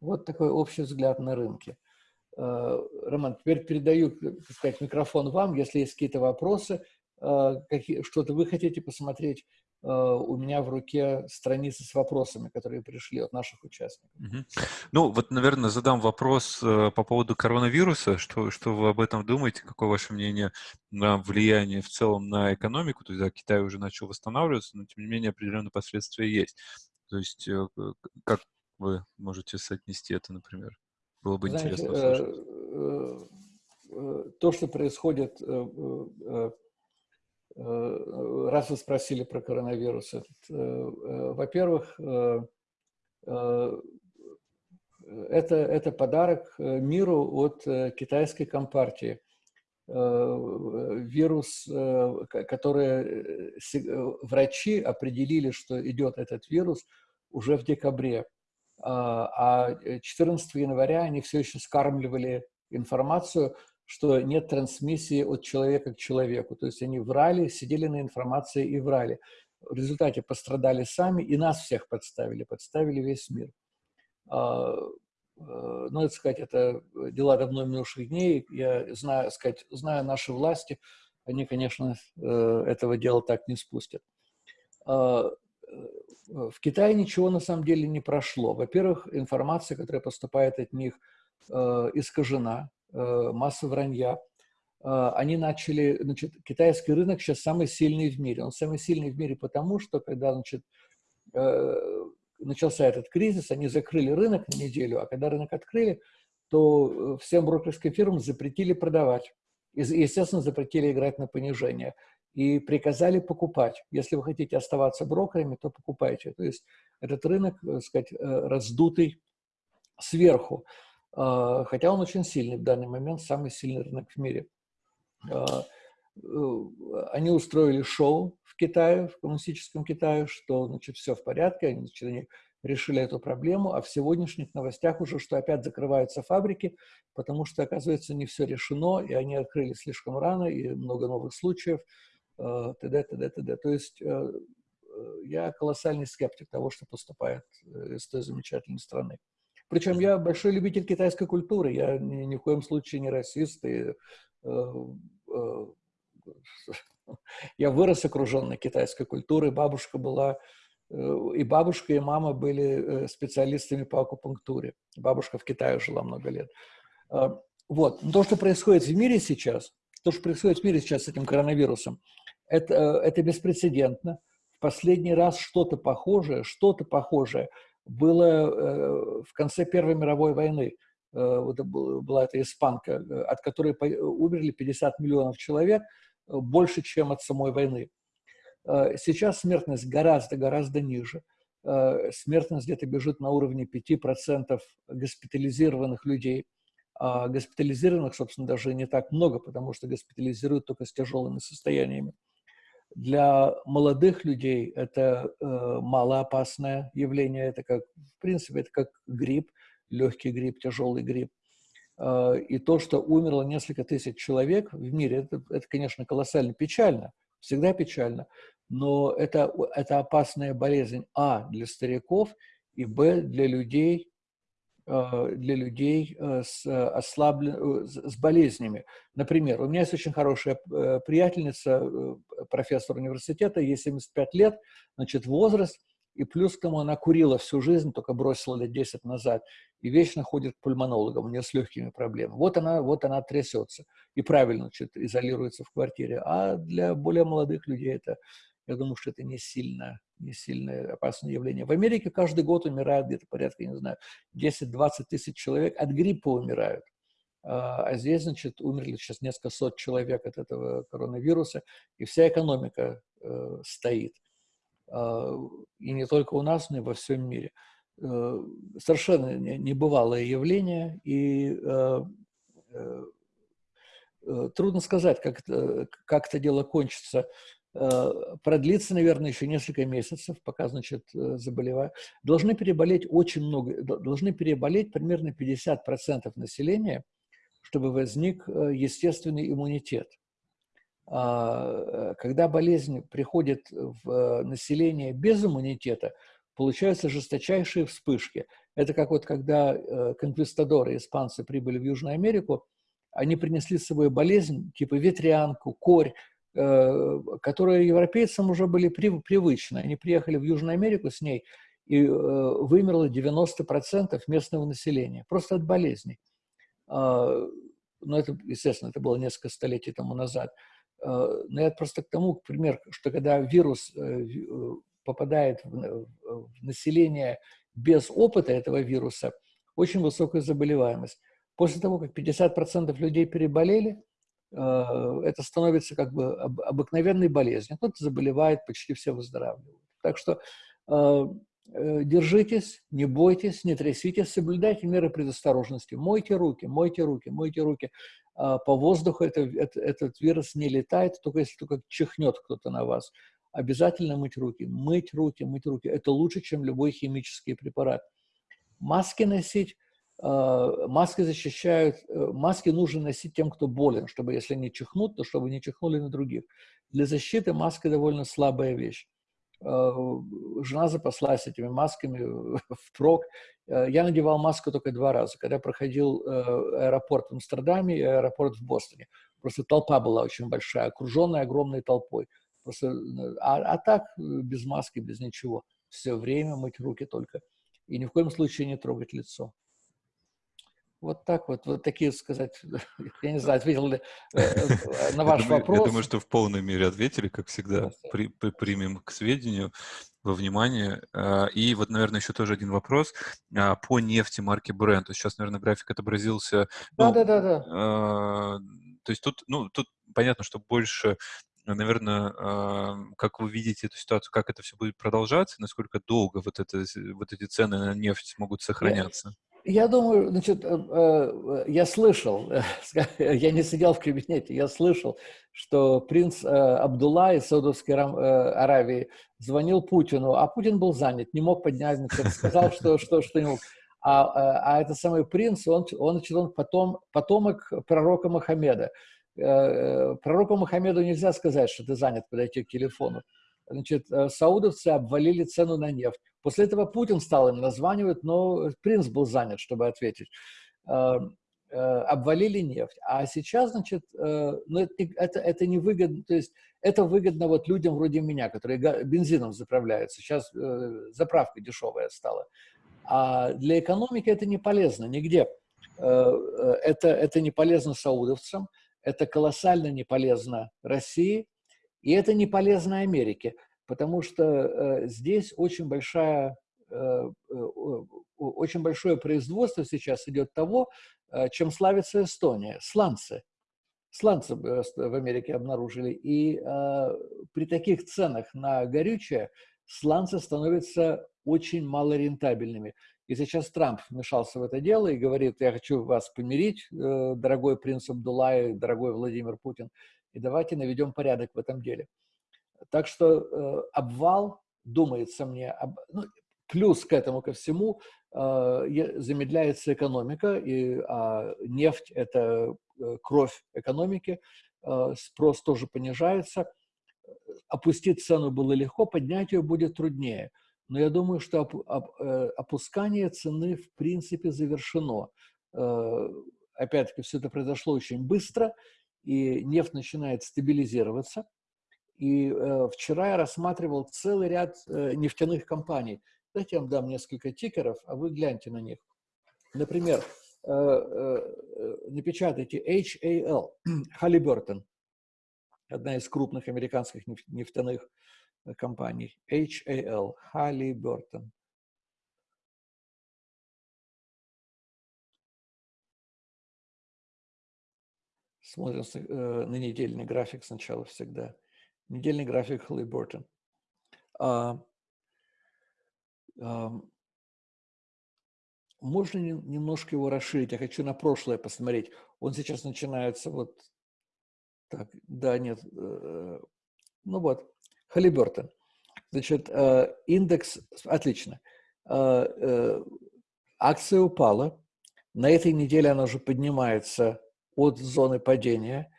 Вот такой общий взгляд на рынки. Э, Роман, теперь передаю, так сказать, микрофон вам. Если есть какие-то вопросы, э, какие, что-то вы хотите посмотреть, у меня в руке страницы с вопросами, которые пришли от наших участников. Угу. Ну, вот, наверное, задам вопрос по поводу коронавируса. Что, что вы об этом думаете? Какое ваше мнение на влияние в целом на экономику? То есть, да, Китай уже начал восстанавливаться, но, тем не менее, определенные последствия есть. То есть, как вы можете соотнести это, например? Было бы Знаете, интересно услышать. То, что происходит Э, раз вы спросили про коронавирус, э, э, во-первых, это, это подарок миру от китайской компартии. Вирус, который врачи определили, что идет этот вирус уже в декабре, а 14 января они все еще скармливали информацию, что нет трансмиссии от человека к человеку. То есть они врали, сидели на информации и врали. В результате пострадали сами и нас всех подставили, подставили весь мир. А, э, ну, это сказать, это дела давно минувших дней. Я знаю, сказать, знаю наши власти, они, конечно, э, этого дела так не спустят. А, э, в Китае ничего на самом деле не прошло. Во-первых, информация, которая поступает от них, искажена. Э, масса вранья. Э, они начали, значит, китайский рынок сейчас самый сильный в мире. Он самый сильный в мире потому, что когда, значит, э, начался этот кризис, они закрыли рынок на неделю, а когда рынок открыли, то всем брокерским фирмам запретили продавать. И, естественно, запретили играть на понижение. И приказали покупать. Если вы хотите оставаться брокерами, то покупайте. То есть этот рынок, так сказать, раздутый сверху. А, хотя он очень сильный в данный момент, самый сильный рынок в мире. А, э, они устроили шоу в Китае, в коммунистическом Китае, что, значит, все в порядке, они, значит, они решили эту проблему, а в сегодняшних новостях уже, что опять закрываются фабрики, потому что, оказывается, не все решено, и они открыли слишком рано, и много новых случаев, т.д., т.д., т.д. То есть э, э, я колоссальный скептик того, что поступает из той замечательной страны. Причем я большой любитель китайской культуры, я ни, ни в коем случае не расист. И, э, э, я вырос окруженный китайской культурой, бабушка была, э, и бабушка, и мама были э, специалистами по акупунктуре. Бабушка в Китае жила много лет. Э, вот. Но то, что происходит в мире сейчас, то, что происходит в мире сейчас с этим коронавирусом, это, э, это беспрецедентно. В последний раз что-то похожее, что-то похожее – было э, в конце Первой мировой войны. Э, вот была эта испанка, э, от которой умерли 50 миллионов человек, больше, чем от самой войны. Сейчас смертность гораздо-гораздо ниже. Смертность где-то бежит на уровне 5% госпитализированных людей. А госпитализированных, собственно, даже не так много, потому что госпитализируют только с тяжелыми состояниями. Для молодых людей это э, малоопасное явление, это как, в принципе, это как грипп, легкий грипп, тяжелый грипп. Э, и то, что умерло несколько тысяч человек в мире, это, это конечно, колоссально печально, всегда печально, но это, это опасная болезнь, а, для стариков, и, б, для людей, для людей э, с, ослаблен... Э, с болезнями. Например, у меня есть очень хорошая приятельница, профессор университета, ей 75 лет, значит, возраст, и плюс к тому она курила всю жизнь, только бросила лет 10 назад, и вечно ходит к пульмонологам, у нее с легкими проблемами. Вот она, вот она трясется и правильно значит, изолируется в квартире. А для более молодых людей это я думаю, что это не сильно, не сильно опасное явление. В Америке каждый год умирают где-то порядка, не знаю, 10-20 тысяч человек от гриппа умирают. А, а здесь, значит, умерли сейчас несколько сот человек от этого коронавируса, и вся экономика э, стоит. Э, и не только у нас, но и во всем мире. Э, совершенно небывалое явление, и э, э, э, трудно сказать, как это, как это дело кончится. Э, продлится, наверное, еще несколько месяцев, пока, значит, э, заболевают. Должны переболеть очень много, должны переболеть примерно 50% населения, чтобы возник э, естественный иммунитет. А, когда болезнь приходит в население без иммунитета, получаются жесточайшие вспышки. Это как вот когда конквистадоры, испанцы, прибыли в Южную Америку, они принесли с собой болезнь, типа ветрянку, корь, которые европейцам уже были привычны. Они приехали в Южную Америку с ней, и вымерло 90% местного населения, просто от болезней. А, но это, естественно, это было несколько столетий тому назад. Но я просто к тому, к примеру, что когда вирус попадает в население без опыта этого вируса, очень высокая заболеваемость. После того, как 50% людей переболели, э, это становится как бы обыкновенной болезнью. Кто-то заболевает, почти все выздоравливают. Так что э, э, держитесь, не бойтесь, не тряситесь, соблюдайте меры предосторожности. Мойте руки, мойте руки, мойте руки. А, по воздуху это, это, этот вирус не летает, только если только чихнет кто-то на вас. Обязательно мыть руки, мыть руки, мыть руки. Это лучше, чем любой химический препарат. Маски носить Э, маски защищают, э, маски нужно носить тем, кто болен, чтобы если они чихнут, то чтобы не чихнули на других. Для защиты маска довольно слабая вещь. Э, жена запаслась этими масками впрок. Я надевал маску только два раза, когда проходил аэропорт в Амстердаме и аэропорт в Бостоне. Просто толпа была очень большая, окруженная огромной толпой. Просто, а, а так без маски, без ничего. Все время мыть руки только. И ни в коем случае не трогать лицо. Вот так вот, вот такие сказать, я не знаю, ответил ли э, э, на ваш вопрос. Я думаю, что в полной мере ответили, как всегда, при, при, примем к сведению, во внимание. А, и вот, наверное, еще тоже один вопрос а, по нефти марки Brent. Сейчас, наверное, график отобразился. Да, ну, да, да, да. А, то есть тут, ну, тут понятно, что больше наверное, как вы видите эту ситуацию, как это все будет продолжаться, насколько долго вот, это, вот эти цены на нефть могут сохраняться? Я думаю, значит, э, э, я слышал, я не сидел в кабинете, я слышал, что принц э, Абдулла из Саудовской Аравии звонил Путину, а Путин был занят, не мог поднять, значит, сказал, что, что, что не мог. А, а этот самый принц, он, он, значит, он потом, потомок пророка Мухаммеда. Пророку Мухаммеду нельзя сказать, что ты занят, подойти к телефону. Значит, саудовцы обвалили цену на нефть. После этого Путин стал им названивать, но принц был занят, чтобы ответить. Э, э, обвалили нефть. А сейчас, значит, э, ну, это, это, это не выгодно, то есть это выгодно вот людям вроде меня, которые бензином заправляются. Сейчас заправка дешевая стала. А для экономики это не полезно нигде. Это, это не полезно саудовцам, это колоссально не полезно России, и это не полезно Америке потому что э, здесь очень большая э, э очень большое производство сейчас идет того, чем славится Эстония, сланцы. Сланцы в Америке обнаружили, и при таких ценах на горючее сланцы становятся очень малорентабельными. И сейчас Трамп вмешался в это дело и говорит, я хочу вас помирить, дорогой принц Абдулай, дорогой Владимир Путин, и давайте наведем порядок в этом деле. Так что э, обвал, думается мне, об, ну, плюс к этому ко всему э, замедляется экономика, и э, нефть – это э, кровь экономики, спрос тоже понижается. Опустить цену было легко, поднять ее будет труднее. Но я думаю, что оп, оп, опускание цены в принципе завершено. Опять-таки, все это произошло очень быстро, и нефть начинает стабилизироваться – и э, вчера я рассматривал целый ряд э, нефтяных компаний. Дайте я вам дам несколько тикеров, а вы гляньте на них. Например, э, э, напечатайте HAL, Halliburton, одна из крупных американских нефтяных э, компаний. HAL, Halliburton. Смотрим э, на недельный график сначала всегда недельный график Halliburton. А, а, можно немножко его расширить? Я хочу на прошлое посмотреть. Он сейчас начинается вот так, да, нет, э, ну вот, Halliburton. Значит, э, индекс, отлично. Э, акция упала. На этой неделе она уже поднимается от зоны падения.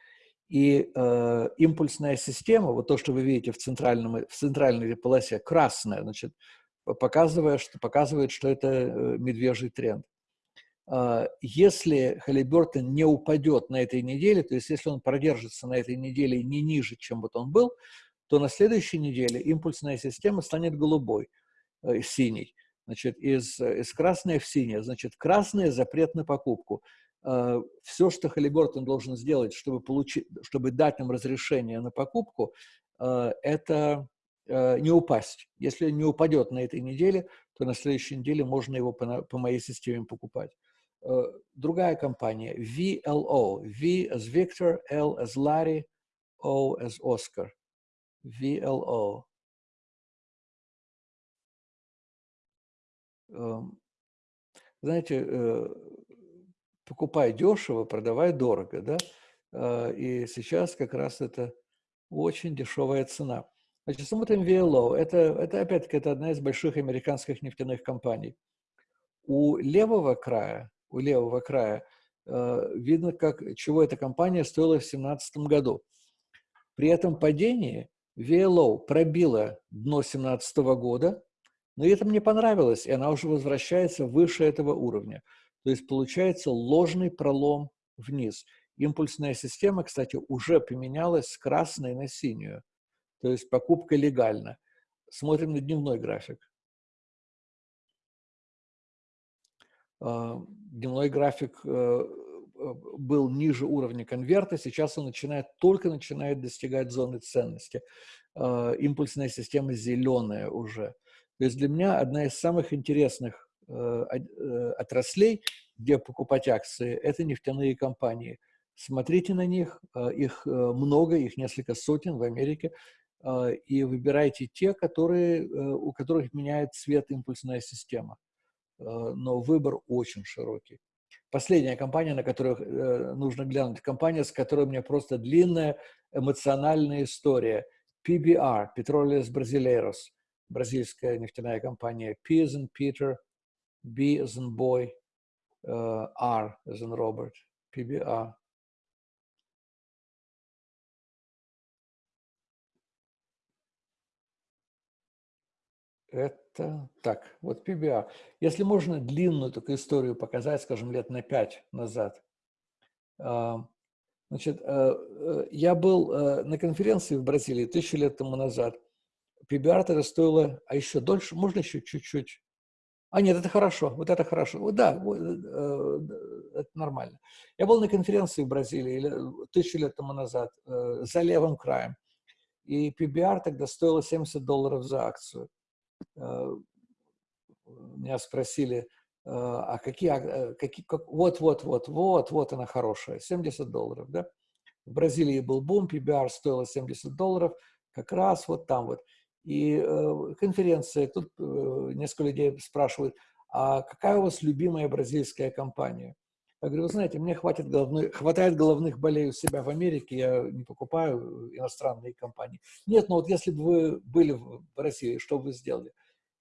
И э, импульсная система, вот то, что вы видите в, центральном, в центральной полосе, красная, значит, показывает, что, показывает, что это э, медвежий тренд. А, если Халибертон не упадет на этой неделе, то есть если он продержится на этой неделе не ниже, чем вот он был, то на следующей неделе импульсная система станет голубой, э, синей. Значит, из, из красной в синее. Значит, красное – запрет на покупку. Э, Все, что Халибертон должен сделать, чтобы, получить, чтобы дать нам разрешение на покупку, э, это э, не упасть. Если не упадет на этой неделе, то на следующей неделе можно его по, по моей системе покупать. Другая компания, VLO. V as Victor, L as Larry, O as Oscar. VLO. Эм, знаете, покупай дешево, продавай дорого, да? А, и сейчас как раз это очень дешевая цена. Значит, смотрим VLO. Это, это опять-таки, это одна из больших американских нефтяных компаний. У левого края, у левого края э, видно, как, чего эта компания стоила в 2017 году. При этом падении VLO пробила дно 2017 года, но это мне понравилось, и она уже возвращается выше этого уровня. То есть получается ложный пролом вниз. Импульсная система, кстати, уже поменялась с красной на синюю. То есть покупка легальна. Смотрим на дневной график. А, дневной график э, э, был ниже уровня конверта, сейчас он начинает, только начинает достигать зоны ценности. А, импульсная система зеленая уже. То есть для меня одна из самых интересных отраслей, где покупать акции, это нефтяные компании. Смотрите на них, э, их много, их несколько сотен в Америке, и выбирайте те, которые, у которых меняет цвет импульсная система. Но выбор очень широкий. Последняя компания, на которую нужно глянуть, компания, с которой у меня просто длинная эмоциональная история. PBR, Petroleus Brasileiros, бразильская нефтяная компания. P as in Peter, B as in boy, uh, R as in Robert, PBR. Это так, вот PBR. Если можно длинную такую историю показать, скажем, лет на пять назад. А, значит, э, э, я был э, на конференции в Бразилии тысячу лет тому назад. PBR тогда стоило, а еще дольше, можно еще чуть-чуть а нет, это хорошо, вот это хорошо. Вот, да, вот, э, это нормально. Я был на конференции в Бразилии тысячу лет тому назад э, за левым краем. И PBR тогда стоило 70 долларов за акцию. Э, меня спросили, э, а какие, э, какие как, вот, вот, вот, вот, вот она хорошая, 70 долларов, да? В Бразилии был бум, PBR стоило 70 долларов, как раз вот там вот. И э, конференция, тут э, несколько людей спрашивают, а какая у вас любимая бразильская компания? Я говорю, вы знаете, мне хватит головной, хватает головных болей у себя в Америке, я не покупаю иностранные компании. Нет, но вот если бы вы были в России, что бы вы сделали?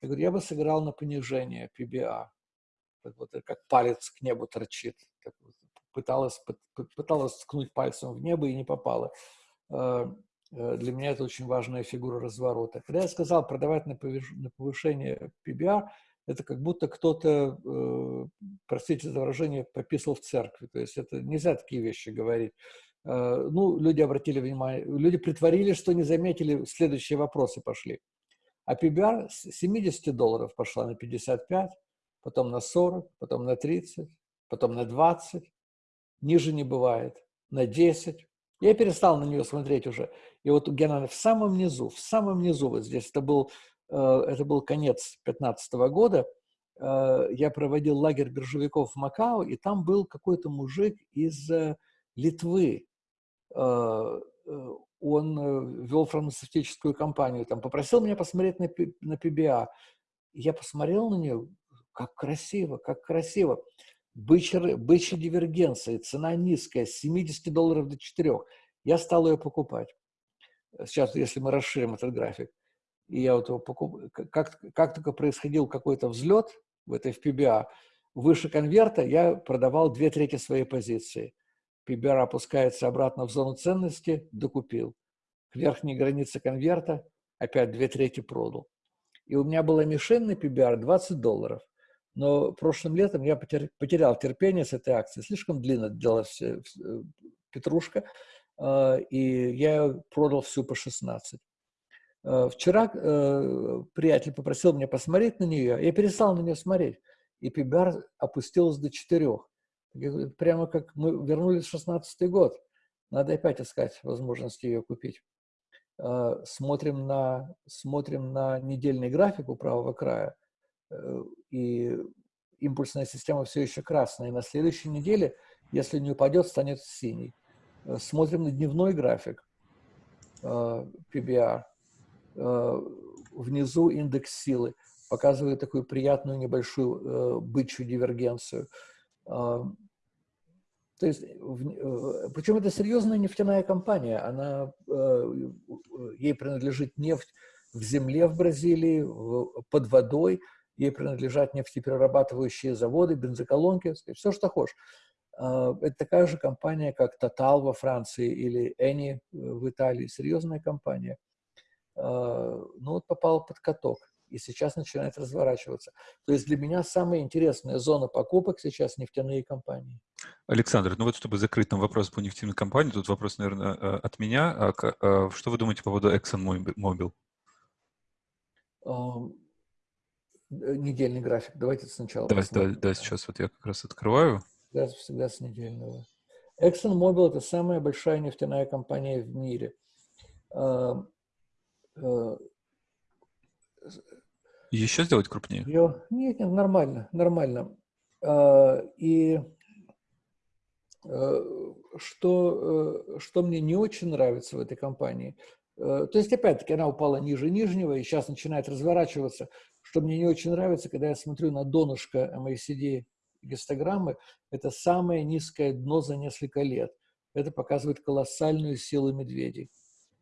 Я говорю, я бы сыграл на понижение PBA. Вот как палец к небу торчит. Пыталась, пыталась ткнуть пальцем в небо и не попала. Э, для меня это очень важная фигура разворота. Когда я сказал продавать на повышение PBR, это как будто кто-то, э, простите за выражение, пописал в церкви. То есть это нельзя такие вещи говорить. Э, ну, люди обратили внимание, люди притворились, что не заметили, следующие вопросы пошли. А PBR с 70 долларов пошла на 55, потом на 40, потом на 30, потом на 20, ниже не бывает, на 10, я перестал на нее смотреть уже. И вот она в самом низу, в самом низу, вот здесь, это был, э, это был конец 15 года, э, я проводил лагерь биржевиков в Макао, и там был какой-то мужик из э, Литвы. Он вел фармацевтическую компанию, там попросил меня посмотреть на, на PBA. Я посмотрел на нее, как красиво, как красиво бычья, дивергенция, цена низкая, с 70 долларов до 4. Я стал ее покупать. Сейчас, если мы расширим этот график, и я вот его покуп... как, как только происходил какой-то взлет в этой в PBA, выше конверта я продавал две трети своей позиции. PBR опускается обратно в зону ценности, докупил. К верхней границе конверта опять две трети продал. И у меня была мишень на PBR 20 долларов. Но прошлым летом я потерял терпение с этой акцией. Слишком длинно длилась петрушка, и я ее продал всю по 16. Вчера приятель попросил меня посмотреть на нее, я перестал на нее смотреть, и PBR опустилась до 4. Прямо как мы вернулись в 16 год. Надо опять искать возможность ее купить. А, смотрим на, смотрим на недельный график у правого края, э, и импульсная система все еще красная. И на следующей неделе, если не упадет, станет синий. Э, смотрим на дневной график а, PBR. Внизу индекс силы показывает такую приятную небольшую э, бычью дивергенцию. То есть, э, причем это серьезная нефтяная компания, она, э, ей принадлежит нефть в земле в Бразилии, под водой, ей принадлежат нефтеперерабатывающие заводы, бензоколонки, все, что хочешь. А, это такая же компания, как Total во Франции или Eni в Италии, серьезная компания. А, ну вот попал под каток и сейчас начинает разворачиваться. То есть для меня самая интересная зона покупок сейчас нефтяные компании. Александр, ну вот чтобы закрыть там вопрос по нефтяным компаниям, тут вопрос, наверное, э, от меня. А а что вы думаете по поводу ExxonMobil? Um, недельный график. Давайте сначала да, да, да, сейчас вот я как раз открываю. Всегда, всегда с недельного. ExxonMobil – это самая большая нефтяная компания в мире. Uh, uh, еще сделать крупнее? Ее... Нет, нет, нормально, нормально. Uh, и Э, что, э, что мне не очень нравится в этой компании, э, то есть, опять-таки, она упала ниже нижнего и сейчас начинает разворачиваться. Что мне не очень нравится, когда я смотрю на донышко MACD гистограммы, это самое низкое дно за несколько лет. Это показывает колоссальную силу медведей.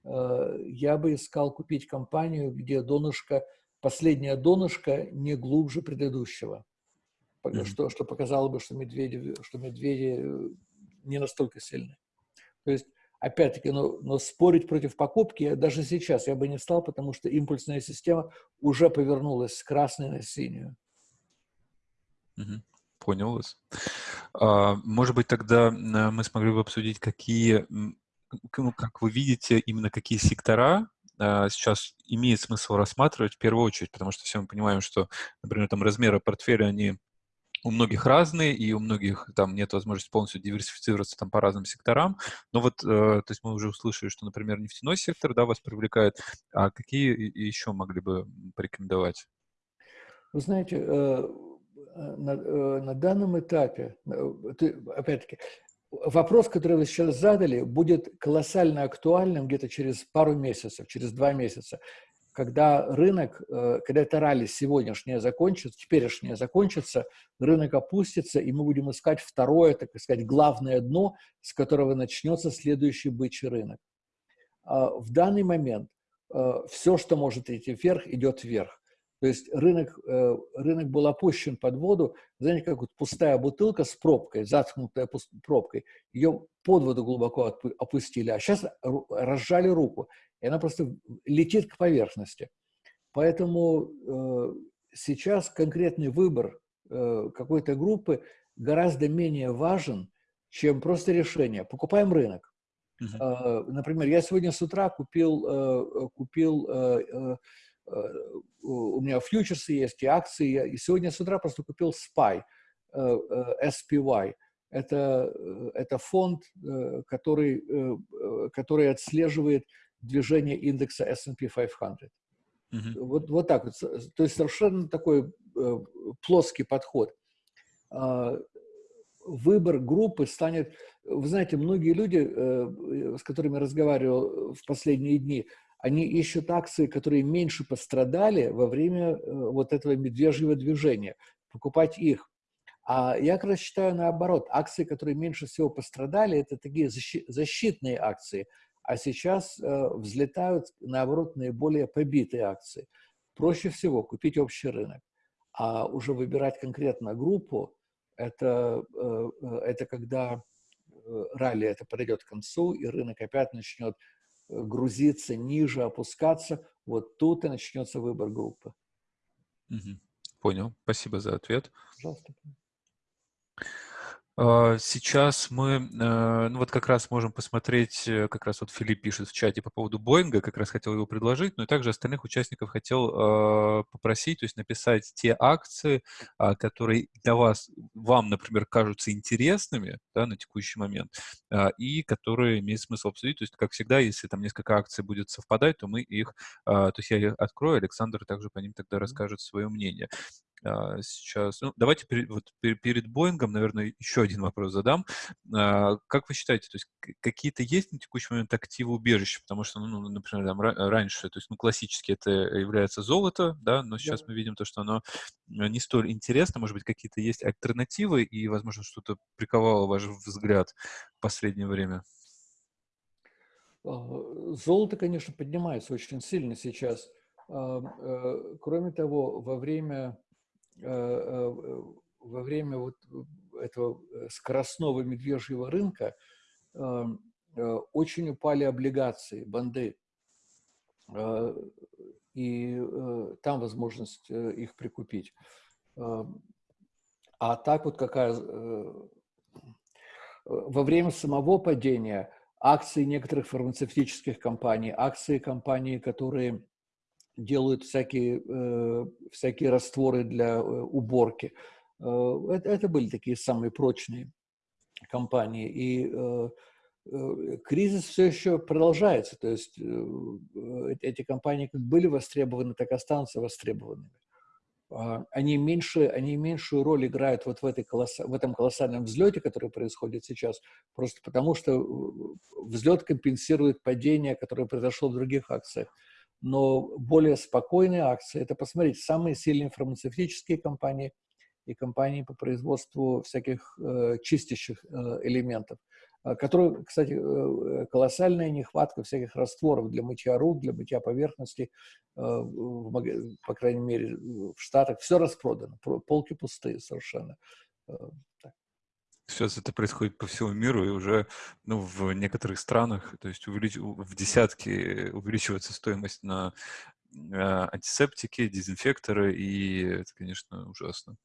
Я бы искал купить компанию, где донышко, последнее донышко не глубже предыдущего. Что, что показало бы, что медведи, что медведи не настолько сильны. То есть, опять-таки, но, но спорить против покупки даже сейчас я бы не стал, потому что импульсная система уже повернулась с красной на синюю. Понял вас. А, может быть, тогда мы смогли бы обсудить, какие, ну, как вы видите, именно какие сектора а, сейчас имеет смысл рассматривать в первую очередь, потому что все мы понимаем, что, например, там размеры портфеля, они у многих разные, и у многих там нет возможности полностью диверсифицироваться там по разным секторам. Но вот, э, то есть мы уже услышали, что, например, нефтяной сектор, да, вас привлекает. А какие еще могли бы порекомендовать? Вы знаете, э, э, на, э, на данном этапе, опять-таки, вопрос, который вы сейчас задали, будет колоссально актуальным где-то через пару месяцев, через два месяца когда рынок, э, когда это ралли сегодняшнее закончится, теперешнее закончится, рынок опустится, и мы будем искать второе, так сказать, главное дно, с которого начнется следующий бычий рынок. А в данный момент э, все, что может идти вверх, идет вверх. То есть рынок, э, рынок был опущен под воду, знаете, как вот пустая бутылка с пробкой, заткнутая пробкой, ее под воду глубоко опустили, а сейчас разжали руку и она просто летит к поверхности. Поэтому э, сейчас конкретный выбор э, какой-то группы гораздо менее важен, чем просто решение. Покупаем рынок. Uh -huh. э, например, я сегодня с утра купил, э, купил э, э, э, у меня фьючерсы есть и акции, и сегодня с утра просто купил SPY, э, э, SPY. Это, э, это фонд, э, который, э, который отслеживает движение индекса S&P 500. Mm-hmm. Вот, вот так вот. То есть совершенно такой э, плоский подход. Э, выбор группы станет... Вы знаете, многие люди, э, с которыми разговаривал в последние дни, они ищут акции, которые меньше пострадали во время э, вот этого медвежьего движения. Покупать их. А я как раз считаю наоборот. Акции, которые меньше всего пострадали, это такие защитные акции – а сейчас э, взлетают, наоборот, наиболее побитые акции. Проще всего купить общий рынок, а уже выбирать конкретно группу, это, э, это когда ралли это подойдет к концу, и рынок опять начнет грузиться ниже, опускаться, вот тут и начнется выбор группы. Угу. Понял. Спасибо за ответ. Пожалуйста. А, сейчас мы, э, ну вот как раз можем посмотреть, э, как раз вот Филипп пишет в чате по поводу Боинга, как раз хотел его предложить, но и также остальных участников хотел а, попросить, то есть написать те акции, а, которые для вас, вам, например, кажутся интересными да, на текущий момент, и которые имеет смысл обсудить. То есть, как всегда, если там несколько акций будет совпадать, то мы их, то есть я их открою, Александр также по ним тогда расскажет свое мнение. А, сейчас. Ну, давайте перед, вот, перед Боингом, наверное, еще один вопрос задам. А, как вы считаете, то есть какие-то есть на текущий момент активы убежища? Потому что, ну, например, там, раньше, то есть, ну, классически это является золото, да, но сейчас да. мы видим то, что оно э, не столь интересно, может быть, какие-то есть альтернативы, и, возможно, что-то приковало ваш взгляд в последнее время? А, золото, конечно, поднимается очень сильно сейчас. Э, кроме того, во время во время вот этого э, скоростного медвежьего рынка очень упали облигации, банды. И там возможность их прикупить. А так вот какая... Во время самого падения акции некоторых фармацевтических компаний, акции компаний, которые делают всякие, э, всякие растворы для э, уборки. Э, это, это были такие самые прочные компании. И кризис все еще продолжается. То есть эти компании как были востребованы, так и останутся востребованными. А, они, меньше, они меньшую роль играют вот в, этой колосс... в этом колоссальном взлете, который происходит сейчас, просто потому что взлет компенсирует падение, которое произошло в других акциях но более спокойные акции – это, посмотрите, самые сильные фармацевтические компании и компании по производству всяких э, чистящих э, элементов, э, которые, кстати, э, колоссальная нехватка всяких растворов для мытья рук, для мытья поверхностей, э, в, по крайней мере, в Штатах. Все распродано, полки пустые совершенно. Э, так. Сейчас это происходит по всему миру, и уже ну, в некоторых странах, то есть увелич... в десятки увеличивается стоимость на э, антисептики, дезинфекторы, и это, конечно, ужасно.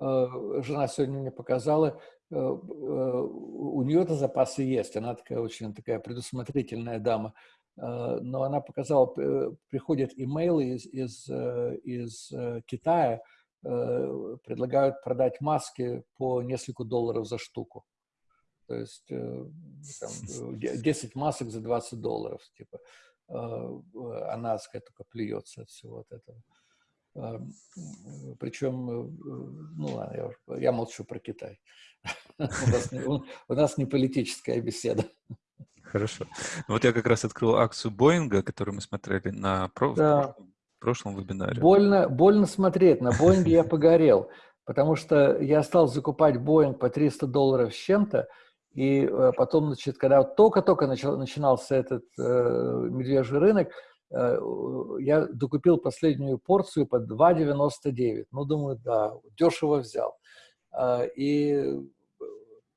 Э, жена сегодня мне показала, э, у нее-то запасы есть, она такая очень такая предусмотрительная дама, но она показала, приходят имейлы из, из, из Китая, Э, предлагают продать маски по несколько долларов за штуку. То есть э, там, 10 э, масок за 20 долларов, типа. Она, сказать, только плюется от всего от этого. Причем, ну ладно, я, я молчу про Китай. У нас, не, у нас не политическая беседа. Хорошо. Ну вот я как раз открыл акцию Боинга, которую мы смотрели на да прошлом вебинаре. Больно, больно смотреть. На Боинге я погорел, потому что я стал закупать Боинг по 300 долларов с чем-то, и э, потом, значит, когда только-только начинался этот э, медвежий рынок, э, я докупил последнюю порцию по 2,99. Ну, думаю, да, дешево взял. Э, и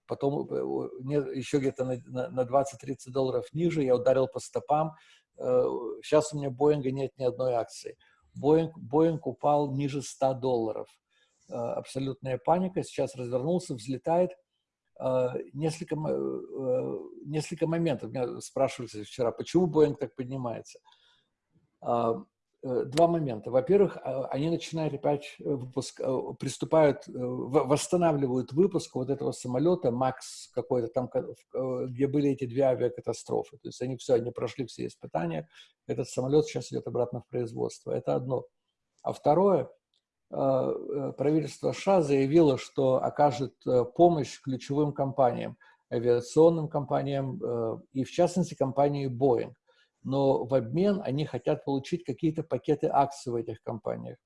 потом э, еще где-то на, на 20-30 долларов ниже я ударил по стопам, Сейчас э, у меня Боинга нет ни одной акции. Боинг, Боинг упал ниже 100 долларов. Э, абсолютная паника. Сейчас развернулся, взлетает. Э, несколько, несколько моментов. Меня спрашивали вчера, почему Боинг так поднимается. Э, два момента. Во-первых, а, они начинают опять э, выпуск, э, приступают, восстанавливают выпуск вот этого самолета МАКС какой-то там, где были эти две авиакатастрофы. То есть они все, они прошли все испытания. Этот самолет сейчас идет обратно в производство. Это одно. А второе, правительство США заявило, что окажет помощь ключевым компаниям, авиационным компаниям и, в частности, компании Boeing но в обмен они хотят получить какие-то пакеты акций в этих компаниях.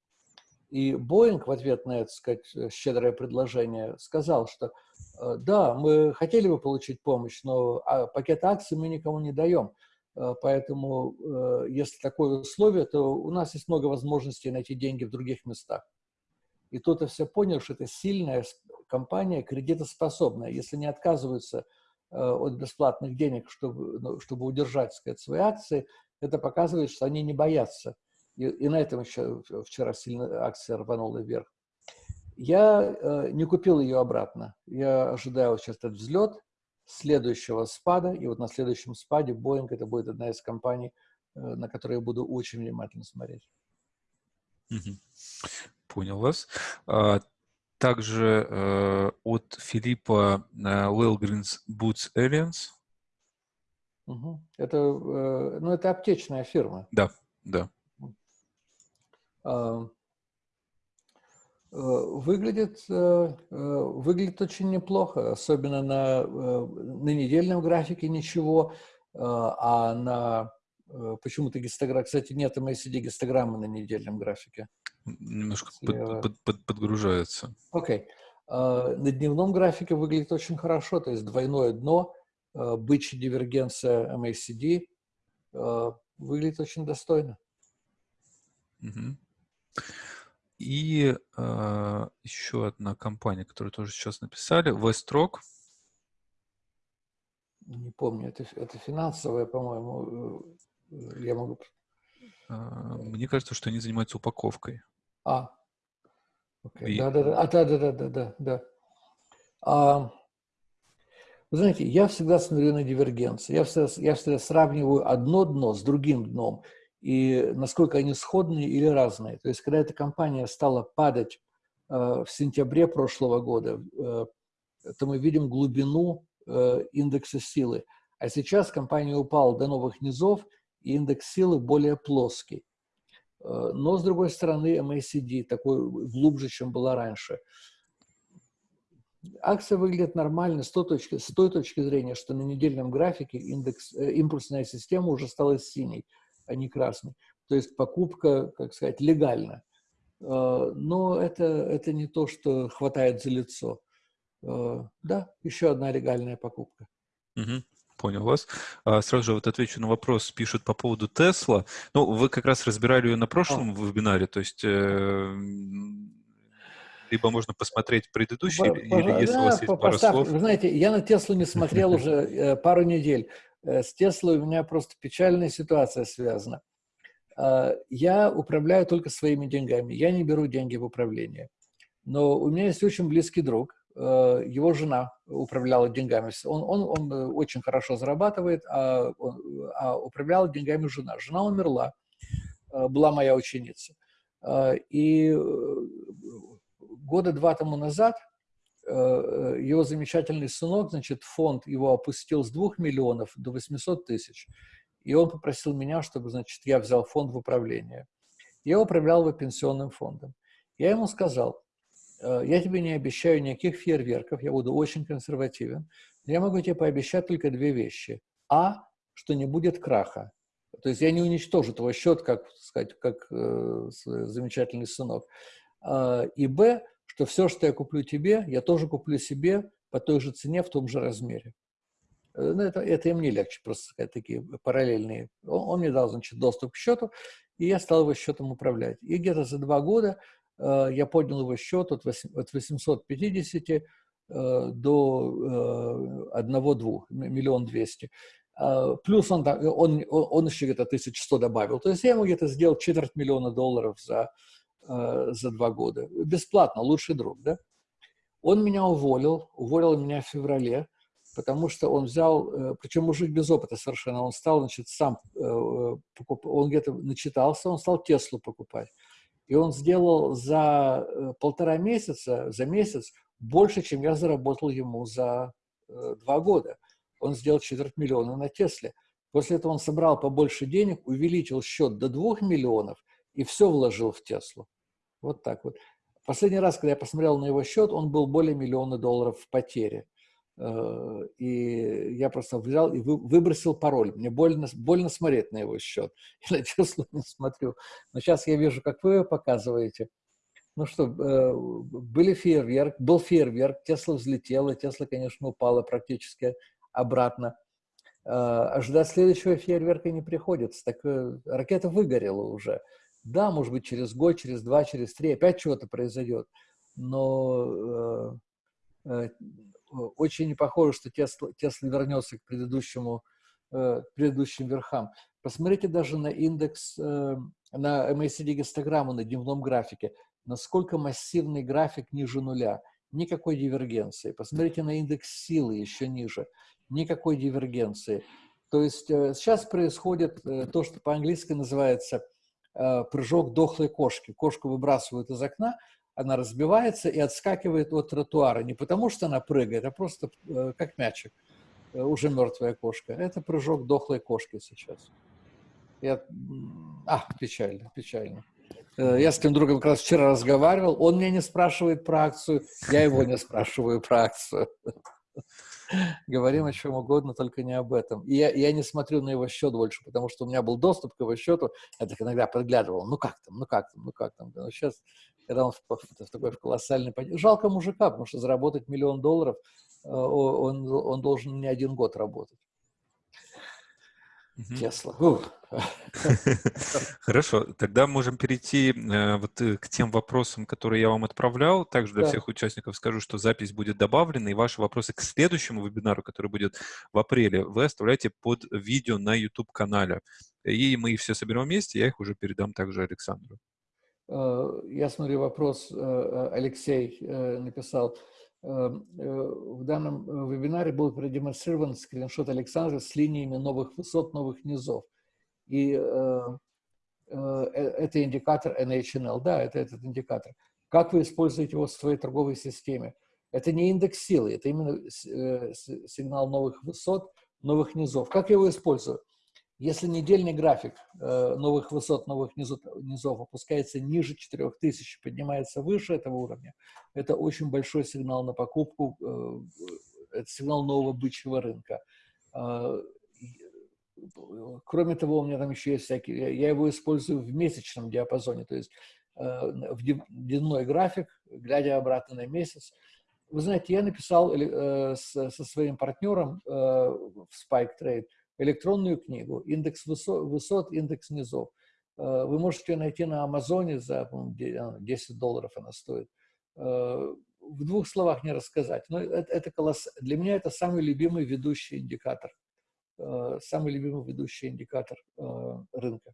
И Боинг в ответ на это, сказать, щедрое предложение сказал, что э, да, мы хотели бы получить помощь, но а, пакет акций мы никому не даем. Э, поэтому, э, если такое условие, то у нас есть много возможностей найти деньги в других местах. И тут я все понял, что это сильная компания, кредитоспособная. Если не отказываются Э, от бесплатных денег, чтобы, ну, чтобы удержать сказать, свои акции, это показывает, что они не боятся И, и на этом еще вчера сильно акция рванула вверх. Я э, не купил ее обратно. Я ожидаю сейчас этот взлет следующего спада. И вот на следующем спаде Boeing это будет одна из компаний, э, на которые я буду очень внимательно смотреть. Понял вас. А, также э, от Филиппа э, Wellgreens Boots. Угу. Это, э, ну, это аптечная фирма. Да, да. А, э, выглядит, э, выглядит очень неплохо, особенно на, на недельном графике ничего, а на почему-то гистограмма, кстати, нет MACD гистограммы на недельном графике. Немножко под, под, под, подгружается. Окей. Okay. На дневном графике выглядит очень хорошо, то есть двойное дно, бычья дивергенция MACD выглядит очень достойно. Угу. И э, еще одна компания, которую тоже сейчас написали, Westrock. Не помню, это, это финансовая, по-моему, э, я могу... Мне кажется, что они занимаются упаковкой. А, okay. И... да, да, да, а, да, да, да, да, да. А, вы знаете, я всегда смотрю на дивергенцию, я всегда, я всегда сравниваю одно дно с другим дном и насколько они сходные или разные. То есть, когда эта компания стала падать э, в сентябре прошлого года, э, то мы видим глубину э, индекса силы. А сейчас компания упала до новых низов, и индекс силы более плоский. Э, но, с другой стороны, MACD такой глубже, чем была раньше. Акция выглядит нормально с той точки, с той точки зрения, что на недельном графике индекс, э, импульсная система уже стала синей а не красный. То есть покупка, как сказать, легальна. А, но это, это не то, что хватает за лицо. А, да, еще одна легальная покупка. Угу. Понял вас. А, сразу же вот отвечу на вопрос, пишут по поводу Тесла. Ну, вы как раз разбирали ее на прошлом а. вебинаре, то есть э, либо можно посмотреть предыдущий, по, или если да, у вас есть пара слов. Вы знаете, я на Теслу не смотрел уже э, пару недель. Э, с Теслой у меня просто печальная ситуация связана. А, я управляю только своими деньгами. Я не беру деньги в управление. Но у меня есть очень близкий друг. Э, его жена управляла деньгами. Он, он, он э, очень хорошо зарабатывает, а, он, а управляла деньгами жена. Жена умерла, была моя ученица. И года два тому назад Э, его замечательный сынок, значит, фонд его опустил с 2 миллионов до 800 тысяч. И он попросил меня, чтобы, значит, я взял фонд в управление. Я управлял его пенсионным фондом. Я ему сказал, «Э, я тебе не обещаю никаких фейерверков, я буду очень консервативен. Я могу тебе пообещать только две вещи. А, что не будет краха. То есть я не уничтожу твой счет, как, сказать, как э, замечательный сынок. А, и Б, что все, что я куплю тебе, я тоже куплю себе по той же цене, в том же размере. Э, ну, это, это и мне легче, просто сказать, такие параллельные. Он, он мне дал, значит, доступ к счету, и я стал его счетом управлять. И где-то за два года э, я поднял его счет от, 8, от 850 э, до э, 1-2, миллион двести. Uh, плюс он, он, он, еще где-то 1100 добавил. То есть я ему где-то сделал четверть миллиона долларов за, э, за два года. Бесплатно, лучший друг, да? Он меня уволил, уволил меня в феврале, потому что он взял, э, причем мужик без опыта совершенно, он стал, значит, сам, э, он где-то начитался, он стал Теслу покупать. И он сделал за э, полтора месяца, за месяц, больше, чем я заработал ему за э, два года. Он сделал четверть миллиона на Тесле. После этого он собрал побольше денег, увеличил счет до двух миллионов и все вложил в Теслу. Вот так вот. Последний раз, когда я посмотрел на его счет, он был более миллиона долларов в потере. Э, и я просто взял и выбросил пароль. Мне больно, больно смотреть на его счет. Я Теслу не смотрю. Но сейчас я вижу, как вы показываете. Ну что, э, были фейерверк, был фейерверк, Тесла взлетела, Тесла, конечно, упала практически обратно. Э, ожидать следующего фейерверка не приходится. Так ракета выгорела уже. Да, может быть, через год, через два, через три опять чего-то произойдет, но очень не похоже, что Тесла, Тесла вернется к предыдущему, э, предыдущим верхам. Посмотрите даже на индекс, э, на MACD-гистограмму на дневном графике, насколько массивный график ниже нуля. Никакой дивергенции. Посмотрите на индекс силы еще ниже. Никакой дивергенции. То есть э, сейчас происходит э, то, что по-английски называется прыжок дохлой кошки. Кошку выбрасывают из окна, она разбивается и отскакивает от тротуара. Не потому, что она прыгает, а просто как мячик. Уже мертвая кошка. Это прыжок дохлой кошки сейчас. Я... А, печально, печально. Э, я с тем другом как раз вчера разговаривал, он меня не спрашивает про акцию, я его не спрашиваю про акцию. Говорим о чем угодно, только не об этом. И я, я не смотрю на его счет больше, потому что у меня был доступ к его счету, я так иногда подглядывал, ну как там, ну как там, ну как там. Но сейчас, когда он в, в, в такой в колоссальной... Жалко мужика, потому что заработать миллион долларов, э, он, он должен не один год работать. Тесла. Хорошо, тогда можем перейти э, вот э, к тем вопросам, которые я вам отправлял. Также для да. всех участников скажу, что запись будет добавлена, и ваши вопросы к следующему вебинару, который будет в апреле, вы оставляйте под видео на YouTube-канале. И мы их все соберем вместе, я их уже передам также Александру. Э, я смотрю, вопрос Алексей написал. Эм, э, в данном э, вебинаре был продемонстрирован скриншот Александра с линиями новых высот, новых низов. И э, это индикатор NHNL, да, это этот индикатор. Как вы используете его в своей торговой системе? Это не индекс силы, это именно сигнал новых высот, новых низов. Как я его использую? Если недельный график э, новых высот, новых низов, опускается ниже 4000, поднимается выше этого уровня, это очень большой сигнал на покупку, э, это сигнал нового бычьего рынка. А, кроме того, у меня там еще есть всякие, я его использую в месячном диапазоне, то есть э, в дневной график, глядя обратно на месяц. Вы знаете, я написал со своим партнером в Spike Trade электронную книгу, индекс высот, индекс низов. Э, вы можете ее найти на Амазоне за 10 долларов она стоит. Э, в двух словах не рассказать, но это, это колосс... для меня это самый любимый ведущий индикатор. Э, самый любимый ведущий индикатор рынка.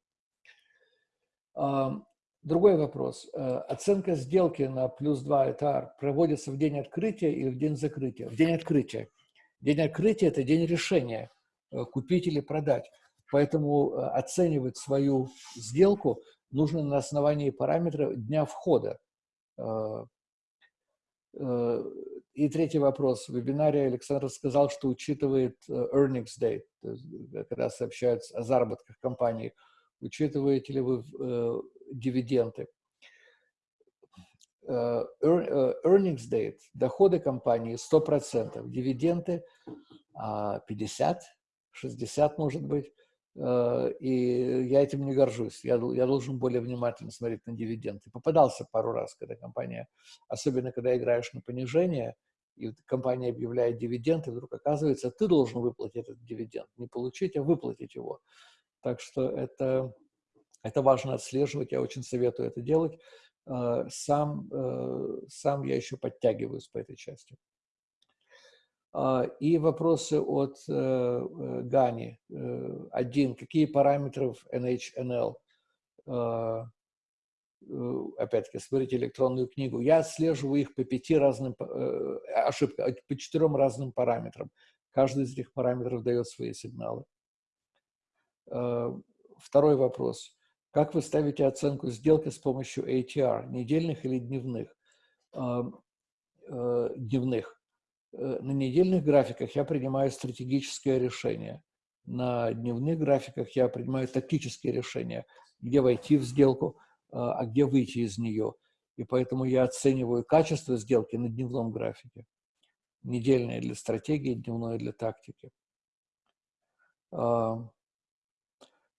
Другой вопрос. Оценка сделки на плюс 2 этар проводится в день открытия или в день закрытия? В день открытия. День открытия – это день решения. Э, купить или продать. Поэтому э, оценивать свою сделку нужно на основании параметров дня входа. Э, и третий вопрос. В вебинаре Александр сказал, что учитывает earnings date, то есть, когда сообщают о заработках компании. Учитываете ли вы дивиденды? Earnings date, доходы компании 100%, дивиденды 50%, 60, может быть, э, и я этим не горжусь. Я, я должен более внимательно смотреть на дивиденды. Попадался пару раз, когда компания, особенно когда играешь на понижение, и компания объявляет дивиденд, и вдруг оказывается, ты должен выплатить этот дивиденд. Не получить, а выплатить его. Так что это, это важно отслеживать, я очень советую это делать. Э, сам, э, сам я еще подтягиваюсь по этой части. А, и вопросы от э, э, Гани. Э, один. Какие параметры в NHNL? А, опять-таки, смотрите электронную книгу. Я отслеживаю их по пяти разным, ошибка, по четырем разным параметрам. Каждый из этих параметров дает свои сигналы. А, второй вопрос. Как вы ставите оценку сделки с помощью ATR, недельных или дневных? Дневных. Э, на недельных графиках я принимаю стратегическое решение. На дневных графиках я принимаю тактические решения, где войти в сделку, а, а где выйти из нее. И поэтому я оцениваю качество сделки на дневном графике. Недельное для стратегии, дневное для тактики. А,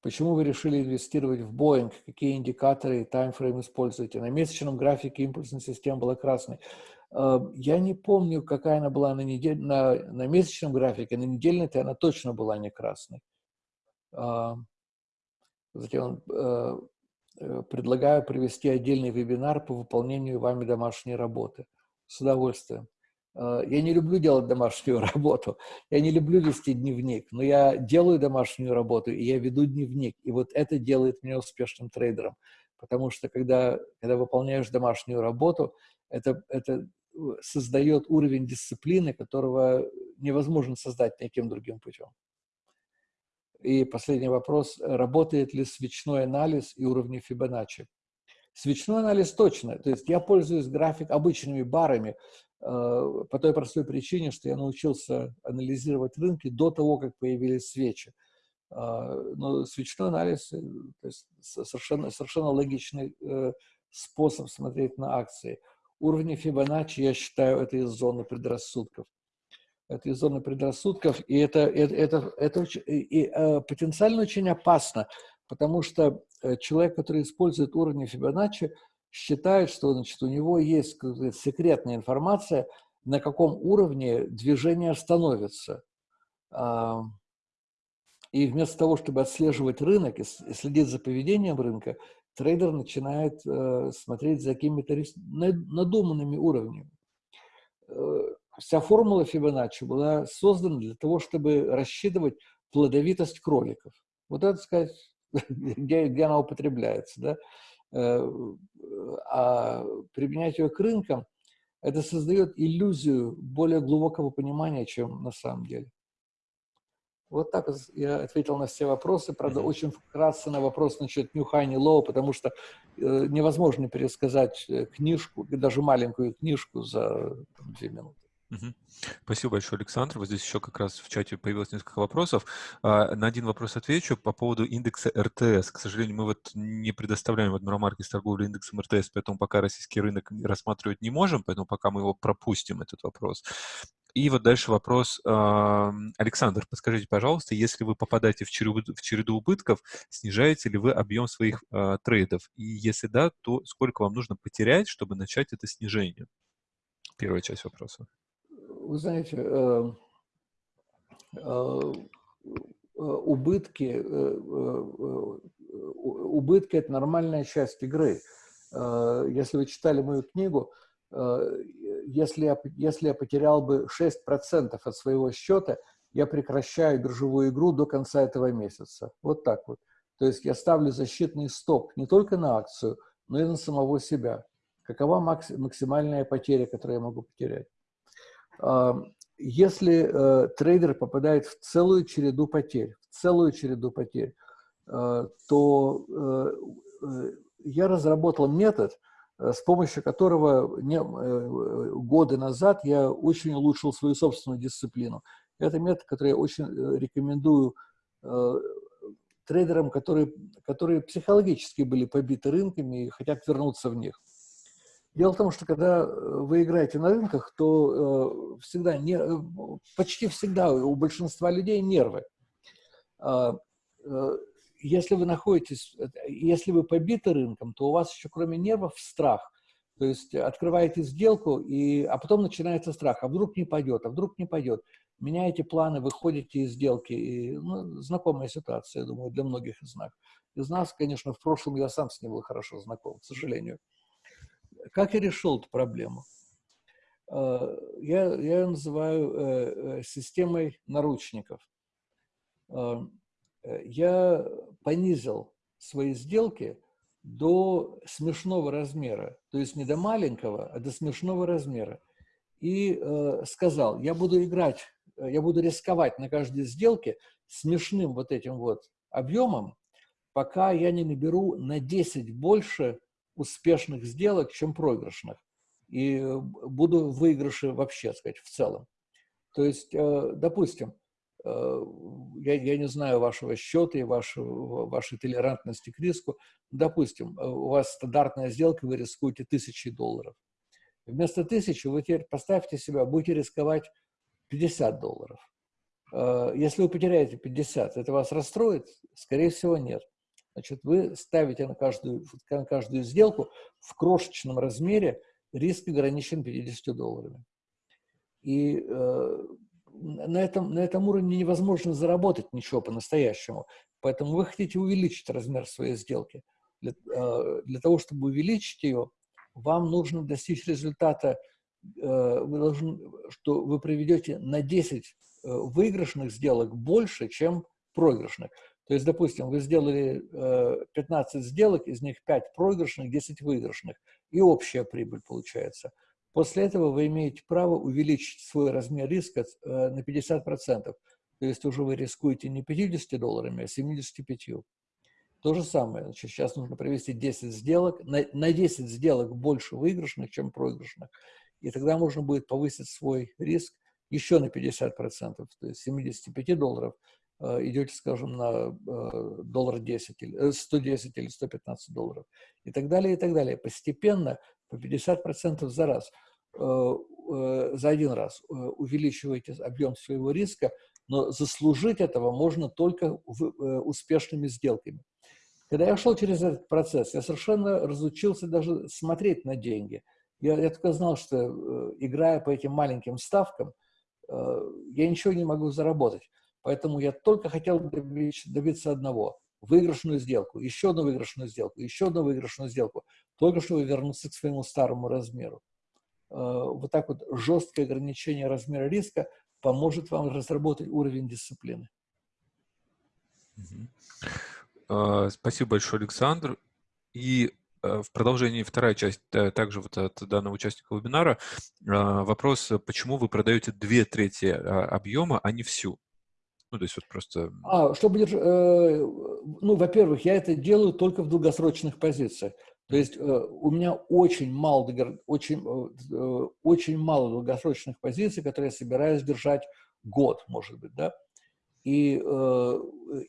почему вы решили инвестировать в Boeing? Какие индикаторы и таймфрейм используете? На месячном графике импульсная система была красной. Я не помню, какая она была на, недель, на, на месячном графике, на недельной-то она точно была не красной. Затем э, э, предлагаю провести отдельный вебинар по выполнению вами домашней работы. С удовольствием. Э, я не люблю делать домашнюю работу, я не люблю вести дневник, но я делаю домашнюю работу, и я веду дневник. И вот это делает меня успешным трейдером. Потому что когда, когда выполняешь домашнюю работу, это, это создает уровень дисциплины, которого невозможно создать никаким другим путем. И последний вопрос. Работает ли свечной анализ и уровни Фибоначчи? Свечной анализ точно. То есть я пользуюсь график обычными барами, Э, по той простой причине, что я научился анализировать рынки до того, как появились свечи. А, но свечной анализ э, то есть совершенно, совершенно логичный э, способ смотреть на акции. Уровни Фибоначчи, я считаю, это из зоны предрассудков. Это из зоны предрассудков, и это, это, это, это и, и, потенциально очень опасно, потому что человек, который использует уровни Фибоначчи, считает, что значит, у него есть секретная информация, на каком уровне движение становится. И вместо того, чтобы отслеживать рынок и следить за поведением рынка, трейдер начинает э, смотреть за какими-то надуманными уровнями. Э, вся формула Фибоначчи была создана для того, чтобы рассчитывать плодовитость кроликов. Вот это, сказать, где, где она употребляется. Да? Э, а применять ее к рынкам, это создает иллюзию более глубокого понимания, чем на самом деле. Вот так я ответил на все вопросы. Правда, mm -hmm. очень вкратце на вопрос насчет New Low, потому что э, невозможно пересказать э, книжку, даже маленькую книжку за там, две минуты. Угу. Спасибо большое, Александр. Вот здесь еще как раз в чате появилось несколько вопросов. А, на один вопрос отвечу по поводу индекса РТС. К сожалению, мы вот не предоставляем в Адмиромарке с торговлей индексом РТС, поэтому пока российский рынок рассматривать не можем, поэтому пока мы его пропустим, этот вопрос. И вот дальше вопрос. Александр, подскажите, пожалуйста, если вы попадаете в череду, в череду убытков, снижаете ли вы объем своих э, трейдов? И если да, то сколько вам нужно потерять, чтобы начать это снижение? Первая часть вопроса вы знаете, э, э, убытки, э, убытки – это нормальная часть игры. Если вы читали мою книгу, если я, если я потерял бы 6% от своего счета, я прекращаю биржевую игру до конца этого месяца. Вот так вот. То есть я ставлю защитный стоп не только на акцию, но и на самого себя. Какова максимальная потеря, которую я могу потерять? Если э, трейдер попадает в целую череду потерь, в целую череду потерь, э, то э, я разработал метод, с помощью которого не, годы назад я очень улучшил свою собственную дисциплину. Это метод, который я очень рекомендую трейдерам, которые, которые психологически были побиты рынками и хотят вернуться в них. Дело в том, что когда э, вы играете на рынках, то э, всегда, не, э, почти всегда у большинства людей нервы. Э, э, если вы находитесь, э, если вы побиты рынком, то у вас еще кроме нервов страх. То есть открываете сделку, и, а потом начинается страх. А вдруг не пойдет, а вдруг не пойдет. Меняете планы, выходите из сделки. И, ну, знакомая ситуация, я думаю, для многих из нас. Из нас, конечно, в прошлом я сам с ним был хорошо знаком, к сожалению. Как я решил эту проблему? Э, я, я ее называю э, системой наручников. Я понизил свои сделки до смешного размера, то есть не до маленького, а до смешного размера. И сказал, я буду играть, я буду рисковать на каждой сделке смешным вот этим вот объемом, пока я не наберу на 10 больше успешных сделок, чем проигрышных. И э, буду в выигрыше вообще, сказать, в целом. То есть, э, допустим, э, я, я не знаю вашего счета и вашего, вашей толерантности к риску. Допустим, у вас стандартная сделка, вы рискуете тысячи долларов. Вместо тысячи вы теперь поставьте себя, будете рисковать 50 долларов. Если вы потеряете 50, это вас расстроит? Скорее всего, нет. Значит, вы ставите на каждую, на каждую сделку в крошечном размере риск ограничен 50 долларами. И э, на, этом, на этом уровне невозможно заработать ничего по-настоящему. Поэтому вы хотите увеличить размер своей сделки. Для, э, для того, чтобы увеличить ее, вам нужно достичь результата вы должны, что вы проведете на 10 выигрышных сделок больше, чем проигрышных. То есть, допустим, вы сделали 15 сделок, из них 5 проигрышных, 10 выигрышных, и общая прибыль получается. После этого вы имеете право увеличить свой размер риска на 50%. То есть уже вы рискуете не 50 долларами, а 75. То же самое. Значит, сейчас нужно провести 10 сделок, на, на 10 сделок больше выигрышных, чем проигрышных. И тогда можно будет повысить свой риск еще на 50%. То есть 75 долларов Э, идете, скажем, на э, доллар 10, или 110 или 115 долларов и так далее, и так далее. Постепенно, по 50% за раз, э, за один раз увеличиваете объем своего риска, но заслужить этого можно только успешными сделками. Когда я шел через этот процесс, я совершенно разучился даже смотреть на деньги. Я, я только знал, что играя по этим маленьким ставкам, я ничего не могу заработать. Поэтому я только хотел добиться одного – выигрышную сделку, еще одну выигрышную сделку, еще одну выигрышную сделку, только чтобы вернуться к своему старому размеру. Э, вот так вот жесткое ограничение размера риска поможет вам разработать уровень дисциплины. А, спасибо большое, Александр. И э, в продолжении вторая часть также вот от данного участника вебинара. Вопрос, почему вы продаете две трети объема, а не всю? Ну, то есть вот просто... А, чтобы. Э, ну, во-первых, я это делаю только в долгосрочных позициях. То есть э, у меня очень мало, очень, э, очень мало долгосрочных позиций, которые я собираюсь держать год, может быть, да. И,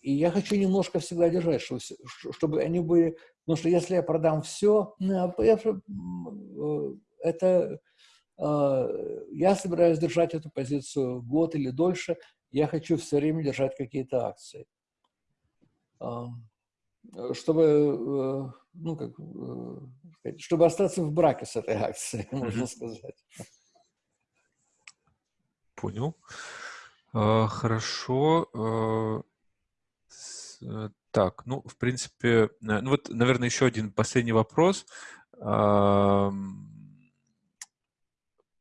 и я хочу немножко всегда держать, чтобы, чтобы они были... Потому что если я продам все, это... Я собираюсь держать эту позицию год или дольше, я хочу все время держать какие-то акции. Чтобы, э, ну, как, э, чтобы остаться в браке с этой акцией, можно сказать. Понял. А, хорошо. А, э, так, ну, в принципе, ну вот, наверное, еще один последний вопрос.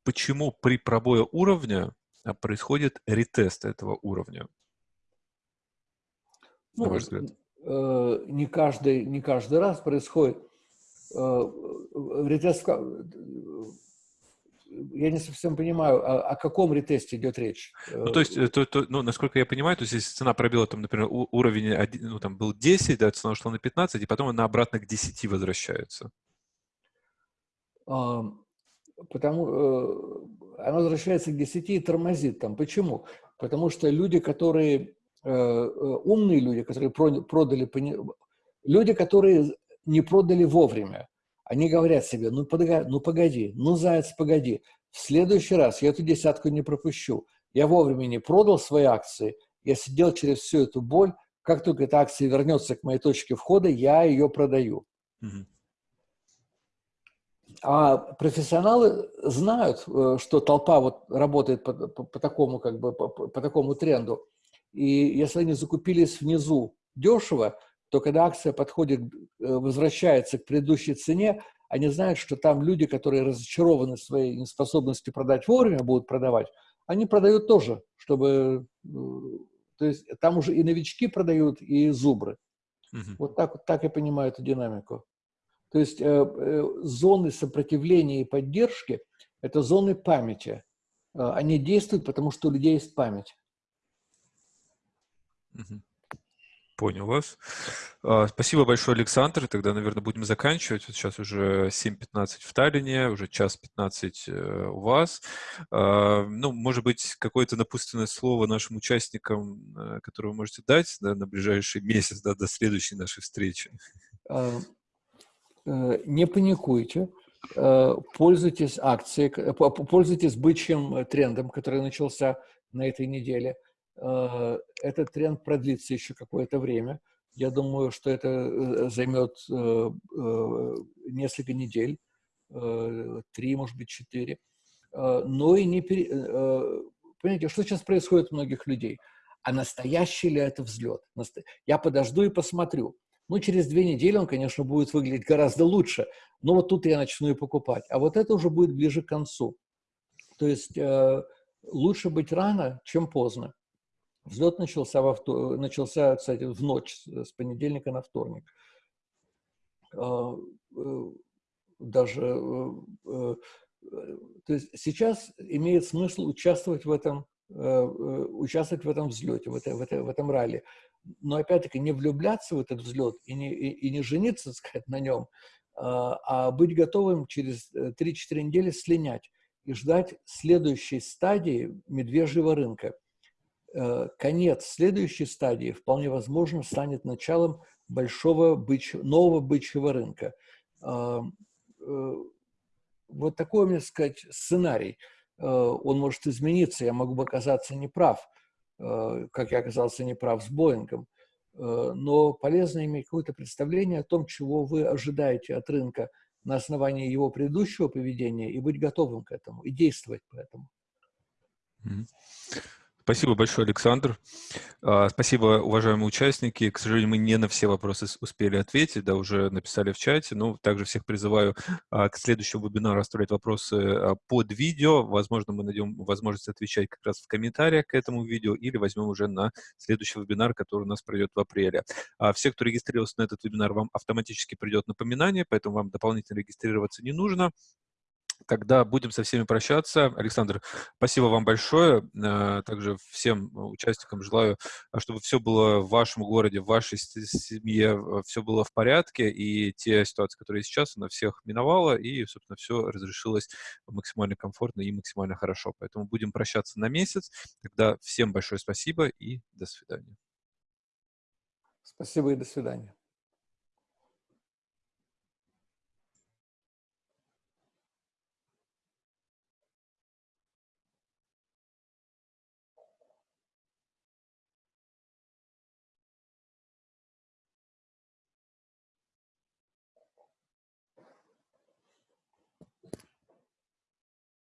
Почему при пробое уровня а происходит ретест этого уровня? Ну, на ваш взгляд? Э, не, каждый, не каждый раз происходит. Э, ретест, я не совсем понимаю, о, о каком ретесте идет речь. Ну, то есть, э, то, то, ну, насколько я понимаю, то есть, если цена пробила, там, например, уровень, ну, там, был 10, да, цена ушла на 15, и потом она обратно к 10 возвращается. Потому, она возвращается к 10 и тормозит там. Почему? Потому что люди, которые, э, э, умные люди, которые продали, люди, которые не продали вовремя, они говорят себе, ну погоди, ну погоди, ну заяц, погоди, в следующий раз я эту десятку не пропущу. Я вовремя не продал свои акции, я сидел через всю эту боль, как только эта акция вернется к моей точке входа, я ее продаю. А профессионалы знают, э, что толпа вот работает по, по, по такому как бы по, по такому тренду. И если они закупились внизу дешево, то когда акция подходит, э, возвращается к предыдущей цене, они знают, что там люди, которые разочарованы своей неспособностью продать вовремя, будут продавать, они продают тоже, чтобы... Э, то есть там уже и новички продают, и зубры. Угу. Вот так, вот так я понимаю эту динамику. То есть э, э, зоны сопротивления и поддержки – это зоны памяти. Э, они действуют, потому что у людей есть память. Понял вас. А, спасибо большое, Александр. Тогда, наверное, будем заканчивать. Вот сейчас уже 7.15 в Таллине, уже час 15 у вас. А, ну, может быть, какое-то напутственное слово нашим участникам, которое вы можете дать да, на ближайший месяц, да, до следующей нашей встречи. А, Э, не паникуйте, э, пользуйтесь акцией, пользуйтесь бычьим трендом, который начался на этой неделе. Э, этот тренд продлится еще какое-то время. Я думаю, что это займет несколько недель, три, может быть, четыре. Но и не... Пере... Понимаете, что сейчас происходит у многих людей? А настоящий ли это взлет? Я подожду и посмотрю. Ну, через две недели он, конечно, будет выглядеть гораздо лучше, но вот тут я начну и покупать. А вот это уже будет ближе к концу. То есть э, лучше быть рано, чем поздно. Взлет начался, во втор... начался, кстати, в ночь с понедельника на вторник. А, э, даже э, э, то есть сейчас имеет смысл участвовать в этом, участвовать в этом взлете, в, это, в, это, в этом ралли. Но опять-таки не влюбляться в этот взлет и не, и, и не жениться, сказать, на нем, а, а быть готовым через 3-4 недели слинять и ждать следующей стадии медвежьего рынка. Конец следующей стадии вполне возможно станет началом большого бычь, нового бычьего рынка. Э, вот такой, мне сказать, сценарий. Э, он может измениться, я могу оказаться неправ, э, как я оказался неправ с Боингом, но полезно иметь какое-то представление о том, чего вы ожидаете от рынка на основании его предыдущего поведения и быть готовым к этому, и действовать по этому. Спасибо большое, Александр. А, спасибо, уважаемые участники. К сожалению, мы не на все вопросы успели ответить, да, уже написали в чате. Но также всех призываю а, к следующему вебинару оставлять вопросы а, под видео. Возможно, мы найдем возможность отвечать как раз в комментариях к этому видео или возьмем уже на следующий вебинар, который у нас пройдет в апреле. Все, кто регистрировался на этот вебинар, вам автоматически придет напоминание, поэтому вам дополнительно регистрироваться не нужно. Тогда будем со всеми прощаться. Александр, спасибо вам большое. Э, также всем участникам желаю, а, чтобы все было в вашем городе, в вашей семье, э, все было в порядке, и те ситуации, которые сейчас, она всех миновала, и, собственно, все разрешилось максимально комфортно и максимально хорошо. Поэтому будем прощаться на месяц. Тогда всем большое спасибо и до свидания. Спасибо и до свидания.